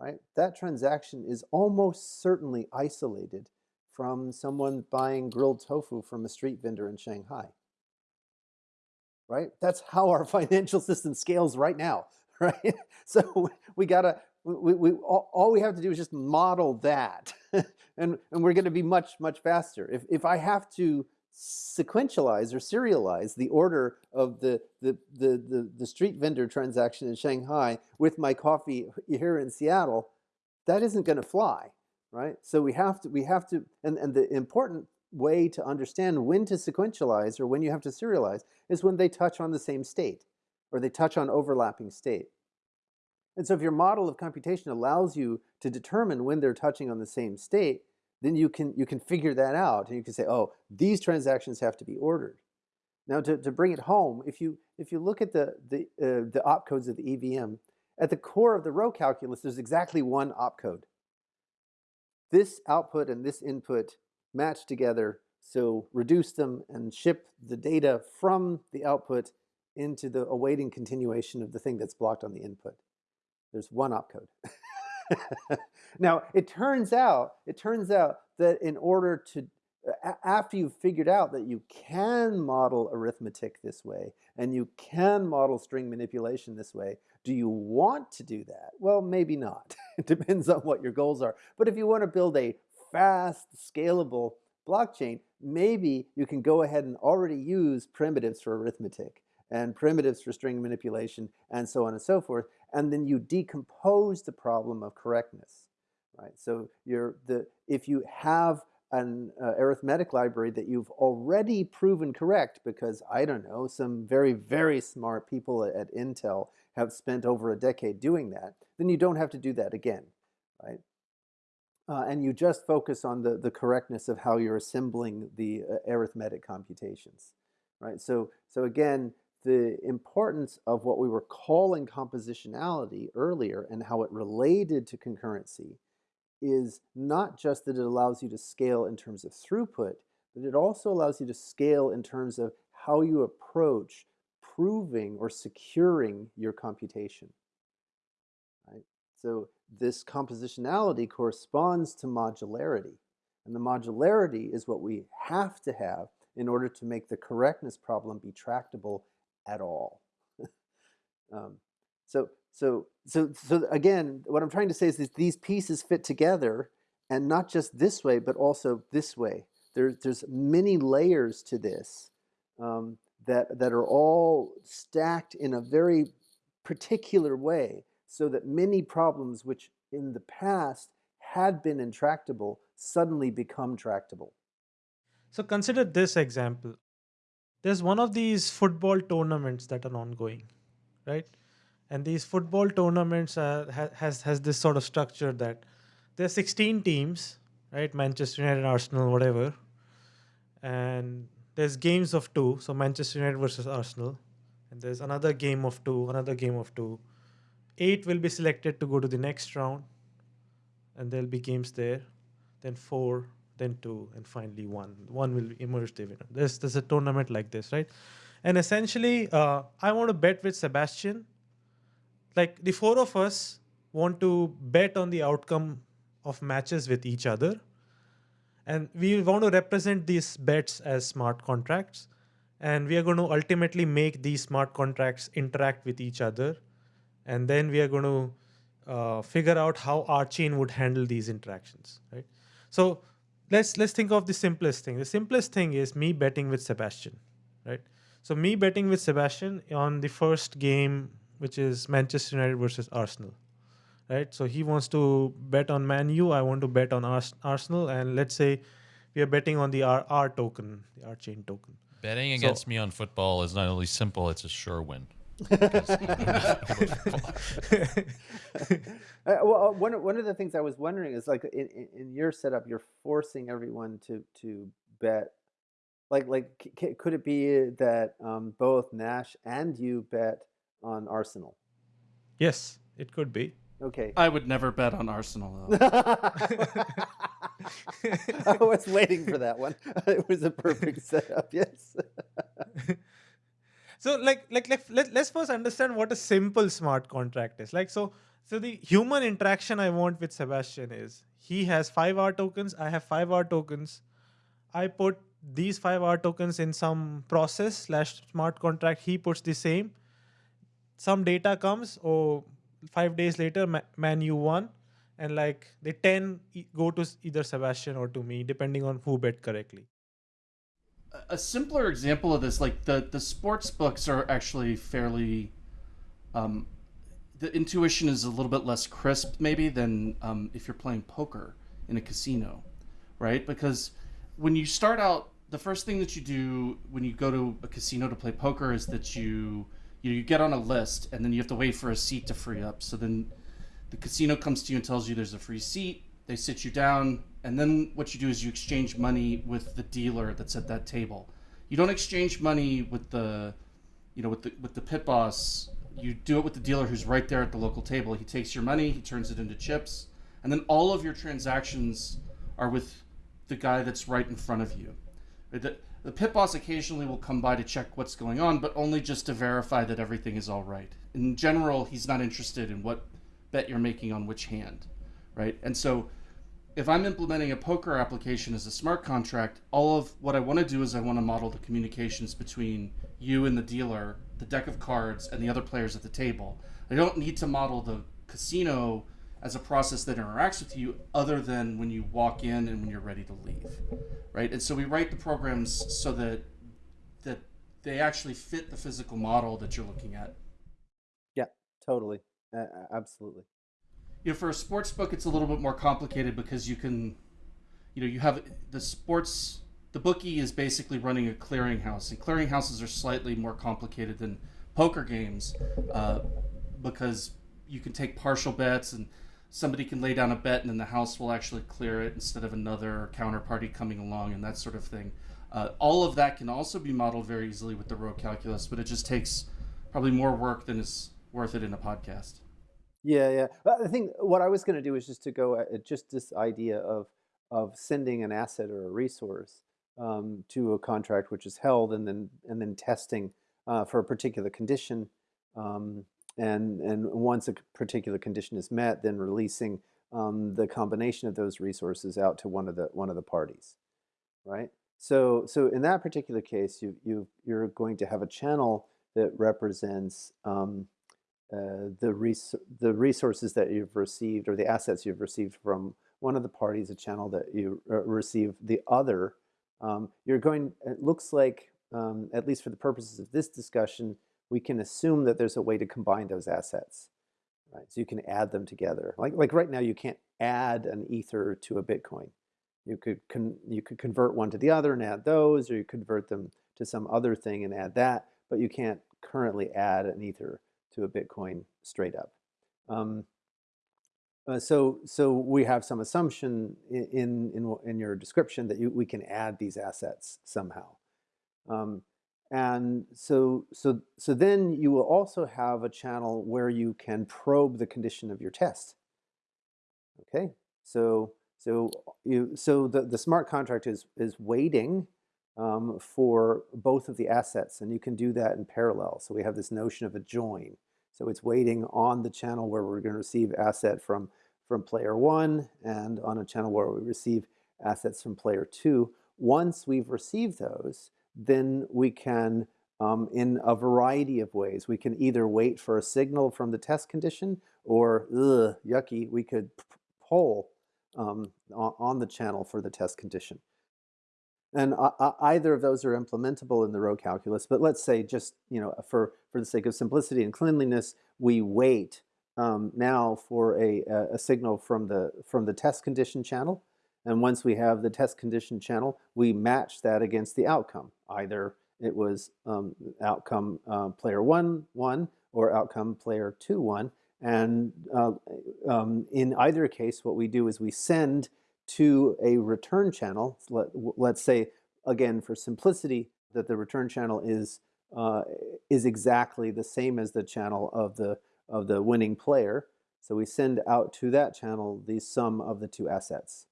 right, that transaction is almost certainly isolated from someone buying grilled tofu from a street vendor in Shanghai. Right? That's how our financial system scales right now, right? So we gotta, we, we, all, all we have to do is just model that, and, and we're gonna be much, much faster. If, if I have to sequentialize or serialize the order of the, the, the, the, the street vendor transaction in Shanghai with my coffee here in Seattle, that isn't going to fly, right? So we have to, we have to, and, and the important way to understand when to sequentialize or when you have to serialize is when they touch on the same state or they touch on overlapping state. And so if your model of computation allows you to determine when they're touching on the same state, then you can you can figure that out and you can say oh these transactions have to be ordered. Now to, to bring it home if you if you look at the the uh, the opcodes of the evm at the core of the rho calculus there's exactly one opcode. This output and this input match together so reduce them and ship the data from the output into the awaiting continuation of the thing that's blocked on the input. There's one opcode now it turns out it turns out that in order to after you've figured out that you can model arithmetic this way and you can model string manipulation this way do you want to do that? Well maybe not. It depends on what your goals are. But if you want to build a fast scalable blockchain maybe you can go ahead and already use primitives for arithmetic and primitives for string manipulation and so on and so forth and then you decompose the problem of correctness right? So you're the if you have an uh, arithmetic library that you've already proven correct because i don't know some very very smart people at, at intel have spent over a decade doing that then you don't have to do that again right? Uh, and you just focus on the, the correctness of how you're assembling the uh, arithmetic computations right? So so again the importance of what we were calling compositionality earlier and how it related to concurrency is not just that it allows you to scale in terms of throughput, but it also allows you to scale in terms of how you approach proving or securing your computation. Right? So this compositionality corresponds to modularity. And the modularity is what we have to have in order to make the correctness problem be tractable at all. um, so, so, so, so again, what I'm trying to say is that these pieces fit together, and not just this way, but also this way. There, there's many layers to this um, that that are all stacked in a very particular way, so that many problems which in the past had been intractable suddenly become tractable. So consider this example. There's one of these football tournaments that are ongoing, right? And these football tournaments ha- has has this sort of structure that there's 16 teams, right? Manchester United, Arsenal, whatever, and there's games of two. So Manchester United versus Arsenal, and there's another game of two, another game of two, eight will be selected to go to the next round, and there'll be games there. Then four, then two, and finally one. One will emerge the winner. There's there's a tournament like this, right? And essentially, uh, I want to bet with Sebastien. Like the four of us want to bet on the outcome of matches with each other. And we want to represent these bets as smart contracts. And we are going to ultimately make these smart contracts interact with each other. And then we are going to uh, figure out how RChain would handle these interactions, right? So let's let's think of the simplest thing. The simplest thing is me betting with Sebastien, right? So me betting with Sebastien on the first game, which is Manchester United versus Arsenal, right? So he wants to bet on Man U. I want to bet on Ars- Arsenal, and let's say we are betting on the R, R token, the R chain token. Betting So- against me on football is not only simple; it's a sure win. Uh, well, uh, one, of- one of the things I was wondering is like in, in, in your setup, you're forcing everyone to to bet. Like like c- c- could it be that um, both Nash and you bet on Arsenal? yes, it could be. Okay. I would never bet on Arsenal though. I was waiting for that one. It was a perfect setup. Yes. So like like like let, let's first understand what a simple smart contract is. Like so so the human interaction i want with Sebastien is he has 5 r tokens i have 5 r tokens. I put these 5 r tokens in some process slash smart contract he puts the same. Some data comes or five days later Ma- man you won. And like the 10 e- go to either Sebastien or to me depending on who bet correctly a simpler example of this, like the the sports books, are actually fairly. Um, the intuition is a little bit less crisp, maybe, than um, if you're playing poker in a casino, right? Because when you start out, the first thing that you do when you go to a casino to play poker is that you you, you get on a list, and then you have to wait for a seat to free up. So then the casino comes to you and tells you there's a free seat. They sit you down, and then what you do is you exchange money with the dealer that's at that table. You don't exchange money with the, you know, with the with the pit boss. You do it with the dealer who's right there at the local table. He takes your money, he turns it into chips, and then all of your transactions are with the guy that's right in front of you. Uh, the, the pit boss occasionally will come by to check what's going on, but only just to verify that everything is all right. In general, he's not interested in what bet you're making on which hand, right? And so if I'm implementing a poker application as a smart contract, all of what I want to do is I want to model the communications between you and the dealer, the deck of cards, and the other players at the table. I don't need to model the casino as a process that interacts with you other than when you walk in and when you're ready to leave. Right? And so we write the programs so that that they actually fit the physical model that you're looking at. yeah. Totally. Uh, absolutely. You know, for a sports book, it's a little bit more complicated because you can, you know, you have the sports. The bookie is basically running a clearinghouse, and clearinghouses are slightly more complicated than poker games uh, because you can take partial bets and somebody can lay down a bet and then the house will actually clear it instead of another counterparty coming along and that sort of thing. Uh, all of that can also be modeled very easily with the rho calculus, but it just takes probably more work than is worth it in a podcast. Yeah, yeah. I think what I was going to do is just to go at at just this idea of of sending an asset or a resource um, to a contract which is held, and then and then testing uh, for a particular condition, um, and and once a particular condition is met, then releasing um, the combination of those resources out to one of the one of the parties, right? So so in that particular case, you you you're going to have a channel that represents. Um, uh, the res- the resources that you've received or the assets you've received from one of the parties, a channel that you uh, receive the other, um, you're going. It looks like, um, at least for the purposes of this discussion, we can assume that there's a way to combine those assets, right? So you can add them together. Like like right now, you can't add an ether to a Bitcoin. You could you could convert one to the other and add those, or you convert them to some other thing and add that, but you can't currently add an ether to a Bitcoin straight up. Um, uh, so, so we have some assumption in in, in your description that you, we can add these assets somehow, um, and so so so then you will also have a channel where you can probe the condition of your test. Okay, so so you so the, the smart contract is is waiting um, for both of the assets, and you can do that in parallel. So we have this notion of a join. So it's waiting on the channel where we're going to receive asset from from player one, and on a channel where we receive assets from player two. Once we've received those, then we can, um, in a variety of ways, we can either wait for a signal from the test condition or, ugh, yucky, we could poll um, on the channel for the test condition. And either of those are implementable in the rho calculus, but let's say just, you know, for, for the sake of simplicity and cleanliness, we wait um, now for a, a signal from the, from the test condition channel. And once we have the test condition channel, we match that against the outcome. Either it was um, outcome uh, player one, one, or outcome player two, one. And uh, um, in either case, what we do is we send to a return channel. Let, let's say, again, for simplicity, that the return channel is uh, is exactly the same as the channel of the of the winning player. So we send out to that channel the sum of the two assets.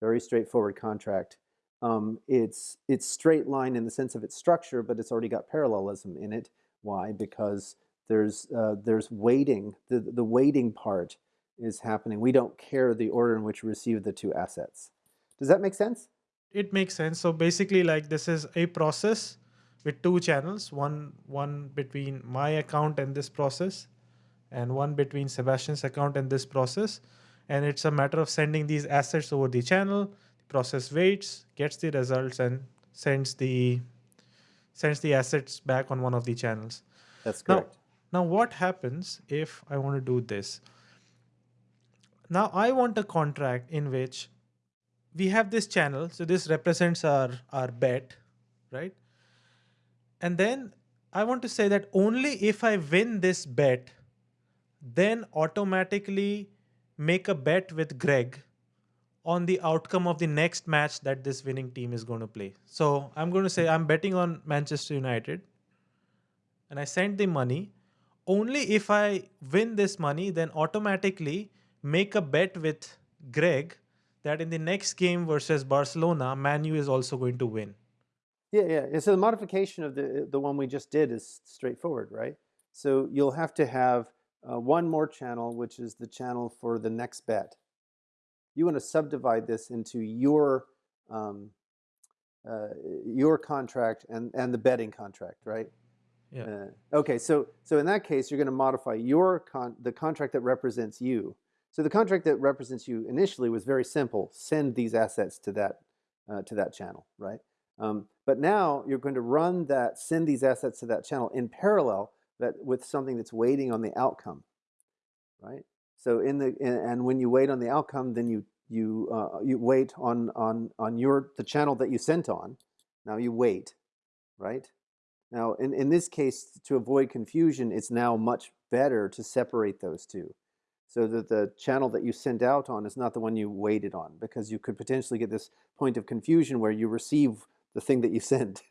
Very straightforward contract. Um, it's it's straight line in the sense of its structure, but it's already got parallelism in it. Why? Because there's uh, there's waiting. The the waiting part is happening. We don't care the order in which we receive the two assets. Does that make sense? It makes sense. So basically, like this is a process with two channels, one one between my account and this process, and one between Sebastien's account and this process. And it's a matter of sending these assets over the channel. The process waits, gets the results, and sends the sends the assets back on one of the channels. That's correct. Now, now what happens if I want to do this? Now I want a contract in which we have this channel. So this represents our, our bet, right? And then I want to say that only if I win this bet, then automatically make a bet with Greg on the outcome of the next match that this winning team is going to play. So I'm going to say I'm betting on Manchester United and I send the money. Only if I win this money, then automatically make a bet with Greg that in the next game versus Barcelona, Man U is also going to win. Yeah, yeah. so the modification of the the one we just did is straightforward, right? So you'll have to have uh, one more channel, which is the channel for the next bet. You want to subdivide this into your um, uh, your contract and and the betting contract, right? Yeah. Uh, okay, so so in that case, you're going to modify your con the contract that represents you so the contract that represents you initially was very simple. Send these assets to that, uh, to that channel, right? Um, but now you're going to run that, send these assets to that channel in parallel that with something that's waiting on the outcome, right? So in the, in, and when you wait on the outcome, then you, you, uh, you wait on, on, on your, the channel that you sent on. Now you wait, right? Now in, in this case, to avoid confusion, it's now much better to separate those two so that the channel that you send out on is not the one you waited on because you could potentially get this point of confusion where you receive the thing that you sent.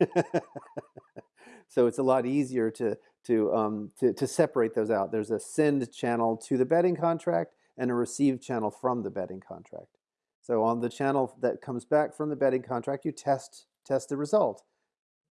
so it's a lot easier to, to, um, to, to separate those out. There's a send channel to the betting contract and a receive channel from the betting contract. So on the channel that comes back from the betting contract, you test, test the result.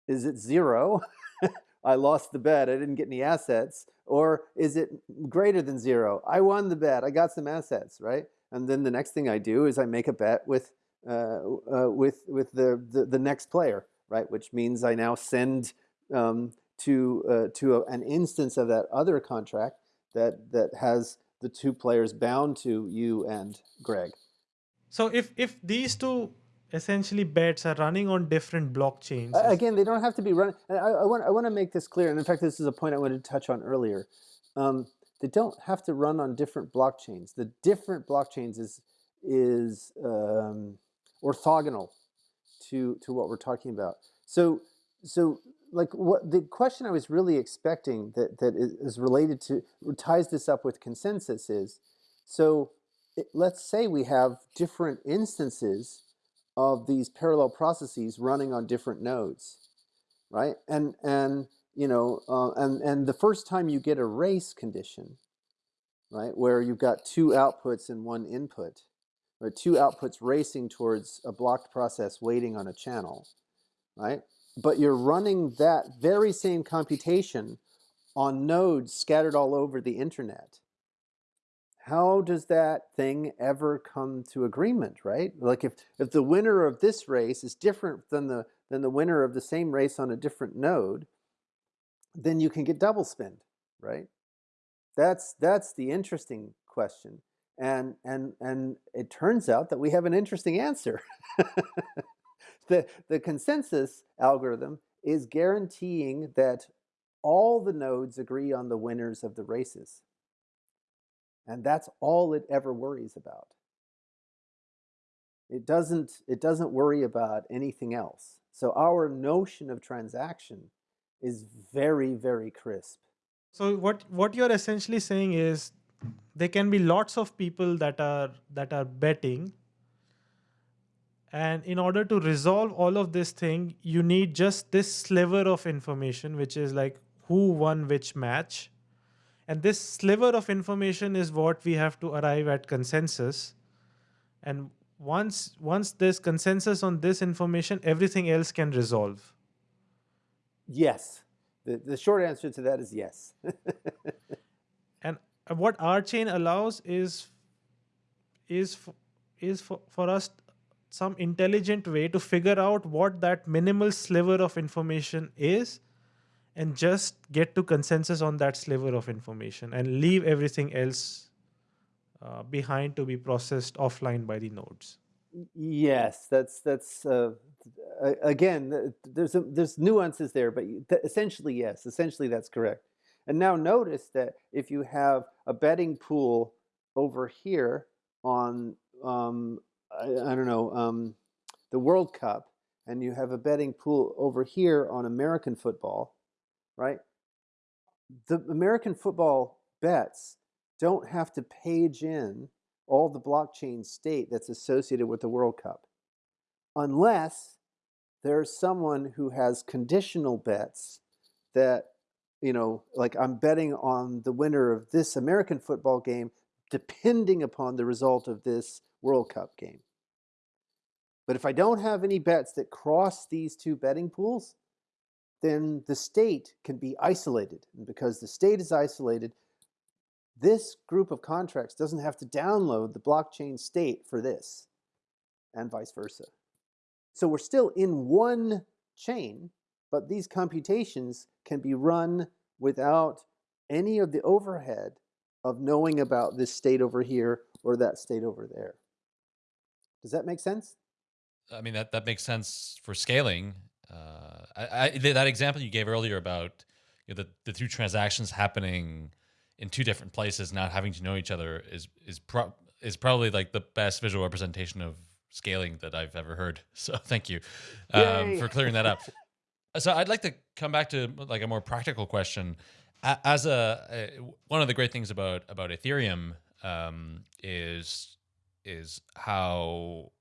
Is it zero? I lost the bet, I didn't get any assets? Or is it greater than zero? I won the bet, I got some assets, right? And then the next thing I do is I make a bet with, uh, uh, with, with the, the, the, next player, right? Which means I now send um, to, uh, to a, an instance of that other contract that, that has the two players bound to you and Greg. So if, if these two essentially bets are running on different blockchains. Again, they don't have to be running. I, I, want, I want to make this clear, and in fact, this is a point I wanted to touch on earlier. Um, they don't have to run on different blockchains. The different blockchains is is um, orthogonal to to what we're talking about. So so like what the question I was really expecting that that is related to ties this up with consensus is so it, let's say we have different instances of these parallel processes running on different nodes. right? And and you know, uh, and and the first time you get a race condition, right, where you've got two outputs and one input, or two outputs racing towards a blocked process waiting on a channel, right? But you're running that very same computation on nodes scattered all over the internet. How does that thing ever come to agreement, right? Like if, if the winner of this race is different than the, than the winner of the same race on a different node, then you can get double spend, right? That's, that's the interesting question. And, and, and it turns out that we have an interesting answer. the, the consensus algorithm is guaranteeing that all the nodes agree on the winners of the races. And that's all it ever worries about. It doesn't, it doesn't worry about anything else. So our notion of transaction is very, very crisp. So what what you're essentially saying is there can be lots of people that are that are betting and in order to resolve all of this thing you need just this sliver of information which is like who won which match and this sliver of information is what we have to arrive at consensus and once once there's consensus on this information everything else can resolve Yes. The, the short answer to that is yes. and what RChain allows is is is for, for us some intelligent way to figure out what that minimal sliver of information is and just get to consensus on that sliver of information and leave everything else uh, behind to be processed offline by the nodes yes, that's that's uh, again. There's a, there's nuances there, but essentially yes, essentially that's correct. And now notice that if you have a betting pool over here on um, I, I don't know um, the World Cup, and you have a betting pool over here on American football, right? The American football bets don't have to page in all the blockchain state that's associated with the World Cup unless there's someone who has conditional bets that you know like i'm betting on the winner of this american football game depending upon the result of this world cup game but if i don't have any bets that cross these two betting pools then the state can be isolated and because the state is isolated this group of contracts doesn't have to download the blockchain state for this and vice versa so we're still in one chain, but these computations can be run without any of the overhead of knowing about this state over here or that state over there. Does that make sense? I mean that that makes sense for scaling. Uh, I, I that example you gave earlier about you know, the the two transactions happening in two different places, not having to know each other, is is pro- is probably like the best visual representation of scaling that I've ever heard. So thank you um, for clearing that up. so I'd like to come back to like a more practical question. As a, a one of the great things about about Ethereum um, is is how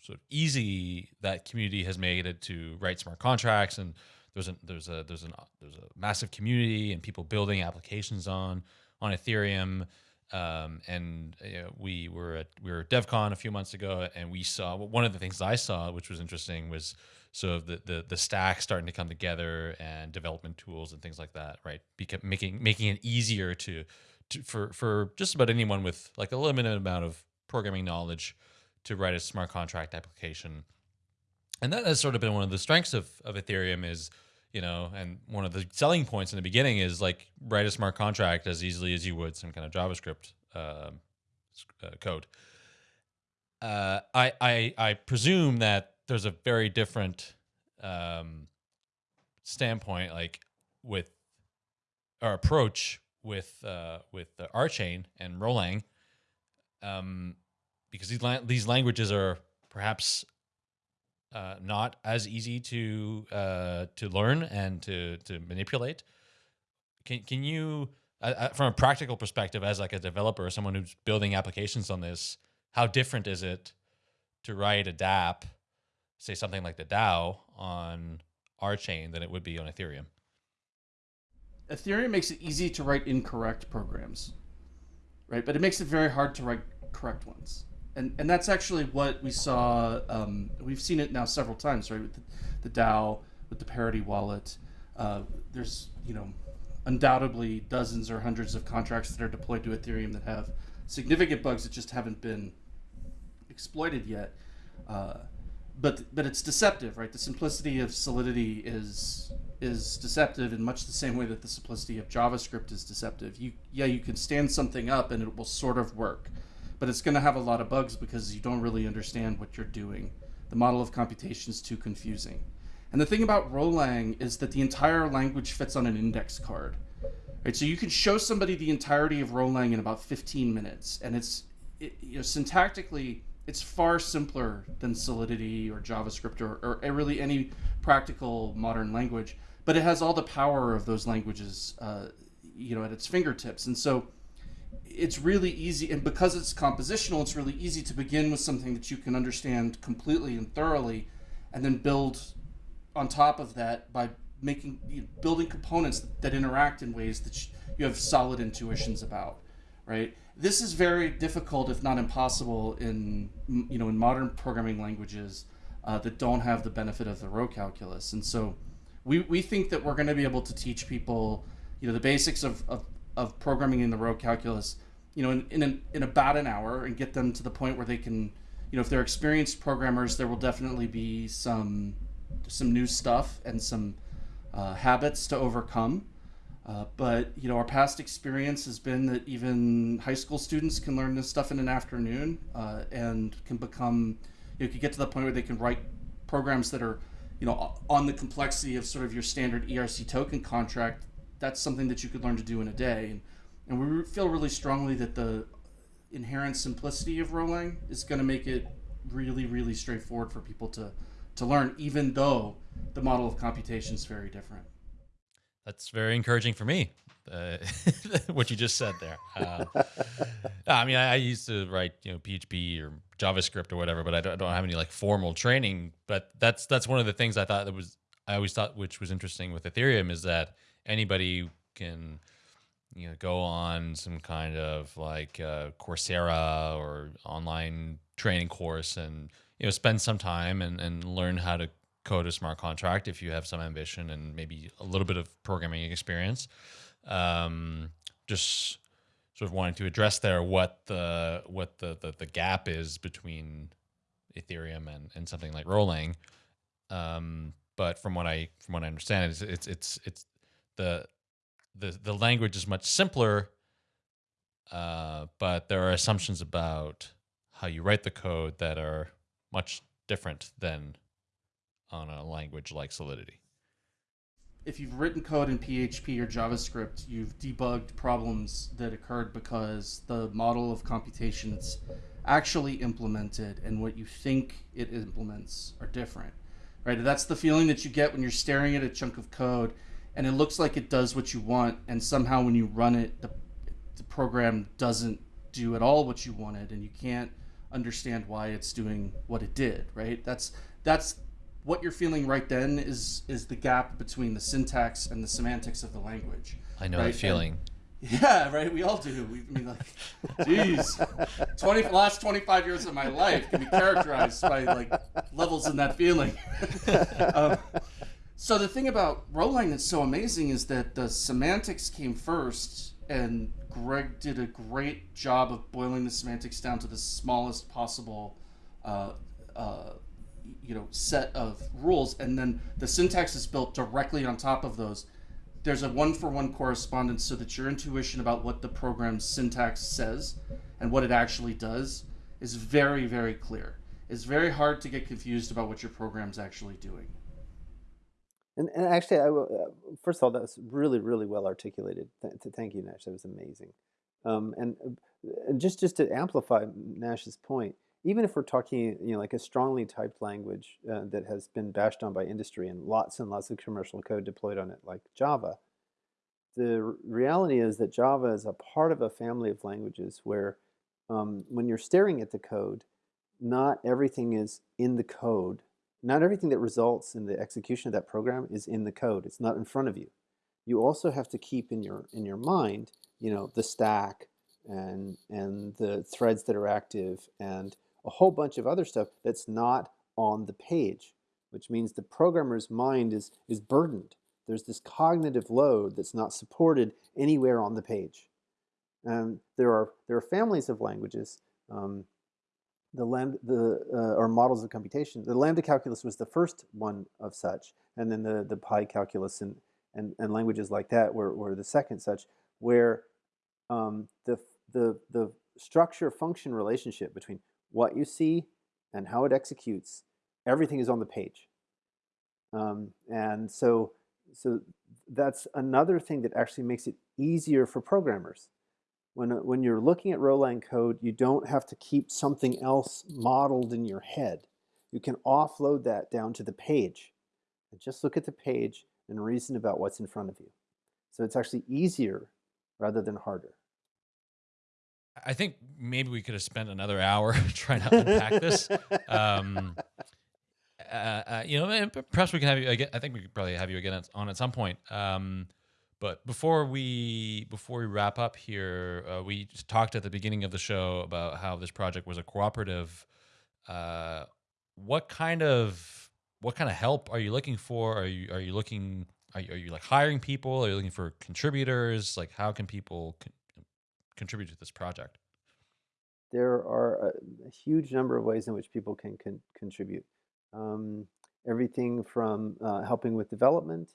sort of easy that community has made it to write smart contracts and there's a there's a there's an there's a massive community and people building applications on on Ethereum. Um, and you know, we were at we were at DevCon a few months ago and we saw one of the things I saw which was interesting was sort of the the, the stack starting to come together and development tools and things like that right? Beca- making making it easier to, to for for just about anyone with like a limited amount of programming knowledge to write a smart contract application. And that has sort of been one of the strengths of, of Ethereum is, you know, and one of the selling points in the beginning is like write a smart contract as easily as you would some kind of JavaScript s- uh, code. Uh, I, I I presume that there's a very different um, standpoint, like with our approach with uh, with the chain and Rholang, um, because these la- these languages are perhaps uh, not as easy to uh, to learn and to to manipulate. Can can you, uh, uh, from a practical perspective, as like a developer, or someone who's building applications on this, how different is it to write a DApp, say something like the DAO on RChain than it would be on Ethereum. Ethereum makes it easy to write incorrect programs, right? But it makes it very hard to write correct ones. And, and that's actually what we saw. Um, we've seen it now several times, right? With the, the DAO, with the Parity wallet. Uh, there's, you know, undoubtedly dozens or hundreds of contracts that are deployed to Ethereum that have significant bugs that just haven't been exploited yet. Uh, but but it's deceptive, right? The simplicity of Solidity is is deceptive in much the same way that the simplicity of JavaScript is deceptive. You yeah, you can stand something up and it will sort of work, but it's going to have a lot of bugs because you don't really understand what you're doing. The model of computation is too confusing. And the thing about Rholang is that the entire language fits on an index card. Right? So you can show somebody the entirety of Rholang in about 15 minutes, and it's it, you know syntactically it's far simpler than Solidity or JavaScript or, or really any practical modern language, but it has all the power of those languages, uh, you know, at its fingertips. And so it's really easy, and because it's compositional, it's really easy to begin with something that you can understand completely and thoroughly, and then build on top of that by making you know, building components that, that, interact in ways that you have solid intuitions about, right? this is very difficult, if not impossible, in you know in modern programming languages uh, that don't have the benefit of the rho calculus. And so, we, we think that we're going to be able to teach people, you know, the basics of, of, of programming in the rho calculus, you know, in in, an, in about an hour, and get them to the point where they can, you know, if they're experienced programmers, there will definitely be some some new stuff and some uh, habits to overcome. Uh, but you know, our past experience has been that even high school students can learn this stuff in an afternoon uh, and can become, you know, can get to the point where they can write programs that are, you know, on the complexity of sort of your standard ERC token contract. That's something that you could learn to do in a day, and, and we feel really strongly that the inherent simplicity of Rholang is going to make it really, really straightforward for people to to learn, even though the model of computation is very different that's very encouraging for me. Uh, what you just said there. Uh, I mean, I, I, used to write, you know, PHP or JavaScript or whatever, but I don't, I don't, have any like formal training. But that's that's one of the things I thought that was I always thought which was interesting with Ethereum is that anybody can, you know, go on some kind of like uh, Coursera or online training course and you know spend some time and and learn how to code a smart contract if you have some ambition and maybe a little bit of programming experience. Um, just sort of wanting to address there what the what the, the, the gap is between Ethereum and, and something like Rholang. Um, but from what I from what I understand, it's it's it's, it's the the the language is much simpler, uh, but there are assumptions about how you write the code that are much different than on a language like Solidity. If you've written code in PHP or JavaScript, you've debugged problems that occurred because the model of computations actually implemented and what you think it implements are different. Right? That's the feeling that you get when you're staring at a chunk of code and it looks like it does what you want and somehow when you run it the, the program doesn't do at all what you wanted and you can't understand why it's doing what it did, right? That's that's what you're feeling right then is is the gap between the syntax and the semantics of the language. I know right? that feeling. And, yeah, right. We all do. We I mean, like, geez, twenty last twenty five years of my life can be characterized by like levels in that feeling. um, so the thing about Rholang that's so amazing is that the semantics came first, and Greg did a great job of boiling the semantics down to the smallest possible uh, uh, you know set of rules. And then the syntax is built directly on top of those. There's a one for one correspondence so that your intuition about what the program's syntax says and what it actually does is very very clear. It's very hard to get confused about what your program's actually doing and, and actually I, uh, first of all that was really really well articulated. Th thank you nash. That was amazing. Um, and uh, just just to amplify nash's point even if we're talking, you know, like a strongly typed language uh, that has been bashed on by industry and lots and lots of commercial code deployed on it, like Java, the reality is that Java is a part of a family of languages where um, when you're staring at the code, not everything is in the code not everything that results in the execution of that program is in the code. It's not in front of you. You also have to keep in your in your mind, you know, the stack and and the threads that are active and a whole bunch of other stuff that's not on the page, which means the programmer's mind is is burdened. There's this cognitive load that's not supported anywhere on the page. And there are there are families of languages. Um, the lambda the uh, or models of computation. The lambda calculus was the first one of such, and then the the pi calculus and and, and languages like that were, were the second such, where um, the the the structure function relationship between what you see and how it executes, everything is on the page. Um, and so so that's another thing that actually makes it easier for programmers when, uh, when you're looking at Rholang code, you don't have to keep something else modeled in your head. You can offload that down to the page and just look at the page and reason about what's in front of you. So it's actually easier rather than harder. I think maybe we could have spent another hour trying to unpack this. Um, uh, uh, you know, perhaps we can have you again. I think we could probably have you again on at some point. Um, but before we before we wrap up here, uh, we talked at the beginning of the show about how this project was a cooperative. Uh, what kind of what kind of help are you looking for? Are you are you looking are you, are you like hiring people? Are you looking for contributors? Like how can people con- contribute to this project? There are a, a, huge number of ways in which people can, can contribute. Um, everything from uh, helping with development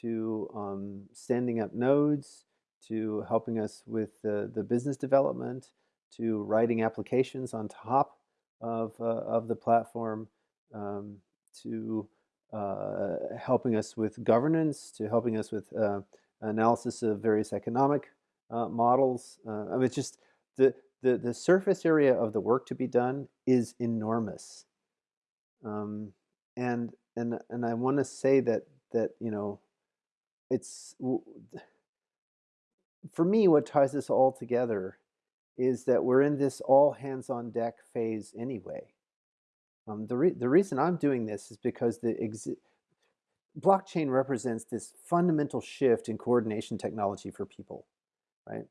to um, standing up nodes, to helping us with the, the business development, to writing applications on top of, uh, of the platform, um, to uh, helping us with governance, to helping us with uh, analysis of various economic uh, models. Uh, I mean, it's just the, the, the surface area of the work to be done is enormous. Um, and, and, and I want to say that, that, you know, it's for me what ties this all together is that we're in this all hands on deck phase anyway. Um, the, re the reason I'm doing this is because the blockchain represents this fundamental shift in coordination technology for people, right?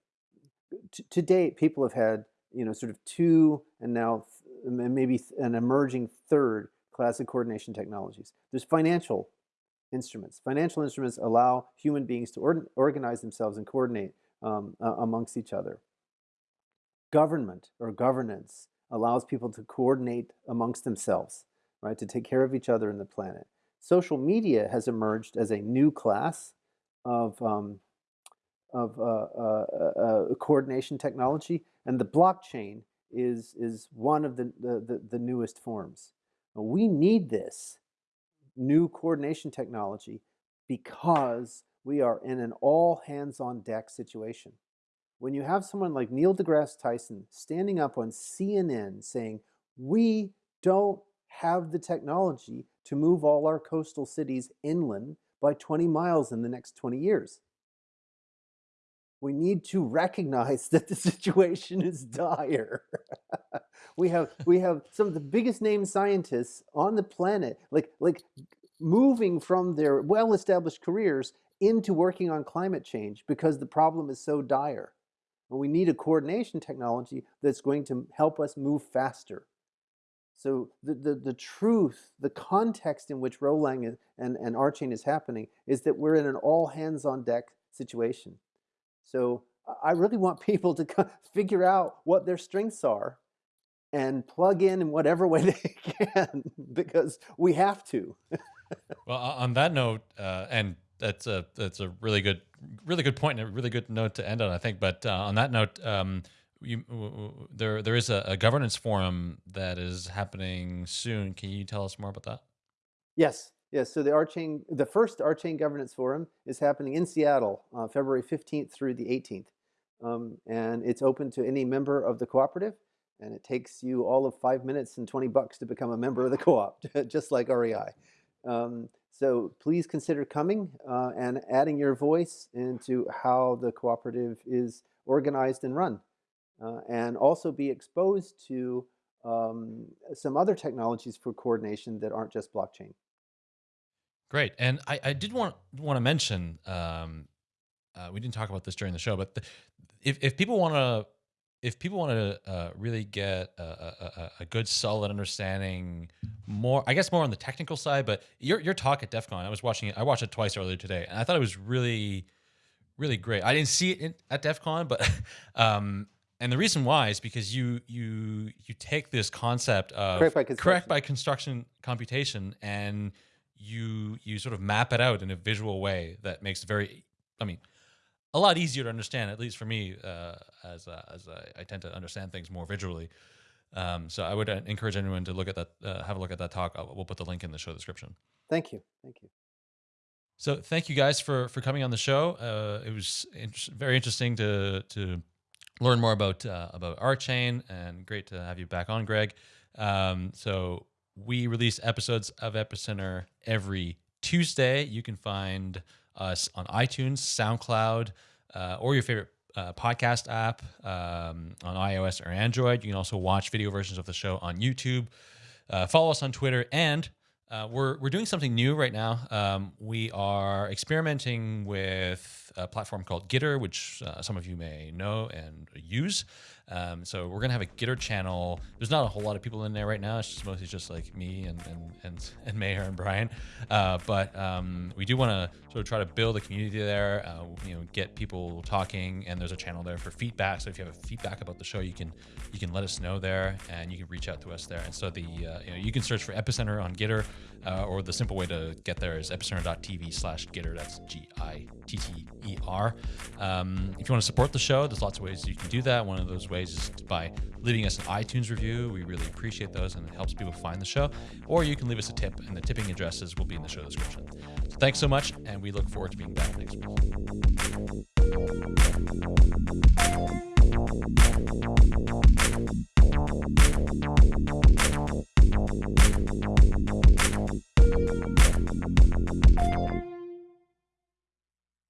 T to date, people have had, you know, sort of two and now maybe an emerging third class of coordination technologies. There's financial instruments. Financial instruments allow human beings to or organize themselves and coordinate um, uh, amongst each other. Government or governance allows people to coordinate amongst themselves, right, to take care of each other and the planet. Social media has emerged as a new class of, um, of uh, uh, uh, uh coordination technology, and the blockchain is, is one of the, the, the newest forms. We need this new coordination technology because we are in an all hands on deck situation. When you have someone like Neil deGrasse Tyson standing up on CNN saying, we don't have the technology to move all our coastal cities inland by 20 miles in the next 20 years. We need to recognize that the situation is dire. we have we have some of the biggest name scientists on the planet, like like moving from their well-established careers into working on climate change because the problem is so dire. And we need a coordination technology that's going to help us move faster. So the, the, the truth, the context in which Rholang and, and RChain is happening is that we're in an all hands on deck situation. So I really want people to figure out what their strengths are and plug in in whatever way they can because we have to. well, on that note, uh, and that's a that's a really good really good point and a really good note to end on, I think. But uh, on that note, um, you, there there is a, a, governance forum that is happening soon. Can you tell us more about that? Yes, yes. So the RChain, the first RChain Governance Forum is happening in Seattle, uh, February fifteenth through the eighteenth, um, and it's open to any member of the cooperative and it takes you all of five minutes and 20 bucks to become a member of the co-op, just like REI. Um, so please consider coming uh, and adding your voice into how the cooperative is organized and run. Uh, and also be exposed to um, some other technologies for coordination that aren't just blockchain. Great, and I, I did want want to mention um, uh, we didn't talk about this during the show, but the, if if people want to if people want to uh, really get a, a, a, good solid understanding more i guess more on the technical side but your, your talk at def con i was watching it i watched it twice earlier today and i thought it was really really great. I didn't see it in, at def con but um, and the reason why is because you you you take this concept of correct by construction, correct by construction computation and you you sort of map it out in a visual way that makes it very i mean a lot easier to understand, at least for me, uh, as uh, as I, I, tend to understand things more visually. Um, so I would uh, encourage anyone to look at that, uh, have a look at that talk. I'll, we'll put the link in the show description. Thank you, thank you. So thank you guys for for coming on the show. Uh, it was in- very interesting to to learn more about uh, about chain and great to have you back on, Greg. Um, so we release episodes of Epicenter every Tuesday. You can find us on iTunes, SoundCloud, uh, or your favorite uh, podcast app um, on iOS or Android. You can also watch video versions of the show on YouTube. Uh, follow us on Twitter, and uh, we're we're doing something new right now. Um, we are experimenting with a platform called Gitter, which uh, some of you may know and use. Um, so we're gonna have a Gitter channel. There's not a whole lot of people in there right now. It's just mostly just like me and and and, and Meher and Brian. Uh, but um, we do want to sort of try to build a community there. Uh, you know, get people talking, and there's a channel there for feedback. So if you have a feedback about the show, you can you can let us know there, and you can reach out to us there. And so the uh, you know you can search for Epicenter on Gitter, uh, or the simple way to get there is epicenter.tv/slash Gitter. That's G I T T E R. Um, if you want to support the show, there's lots of ways you can do that. One of those ways ways is by leaving us an iTunes review. We really appreciate those and it helps people find the show. Or you can leave us a tip, and the tipping addresses will be in the show description. So thanks so much, and we look forward to being back next week.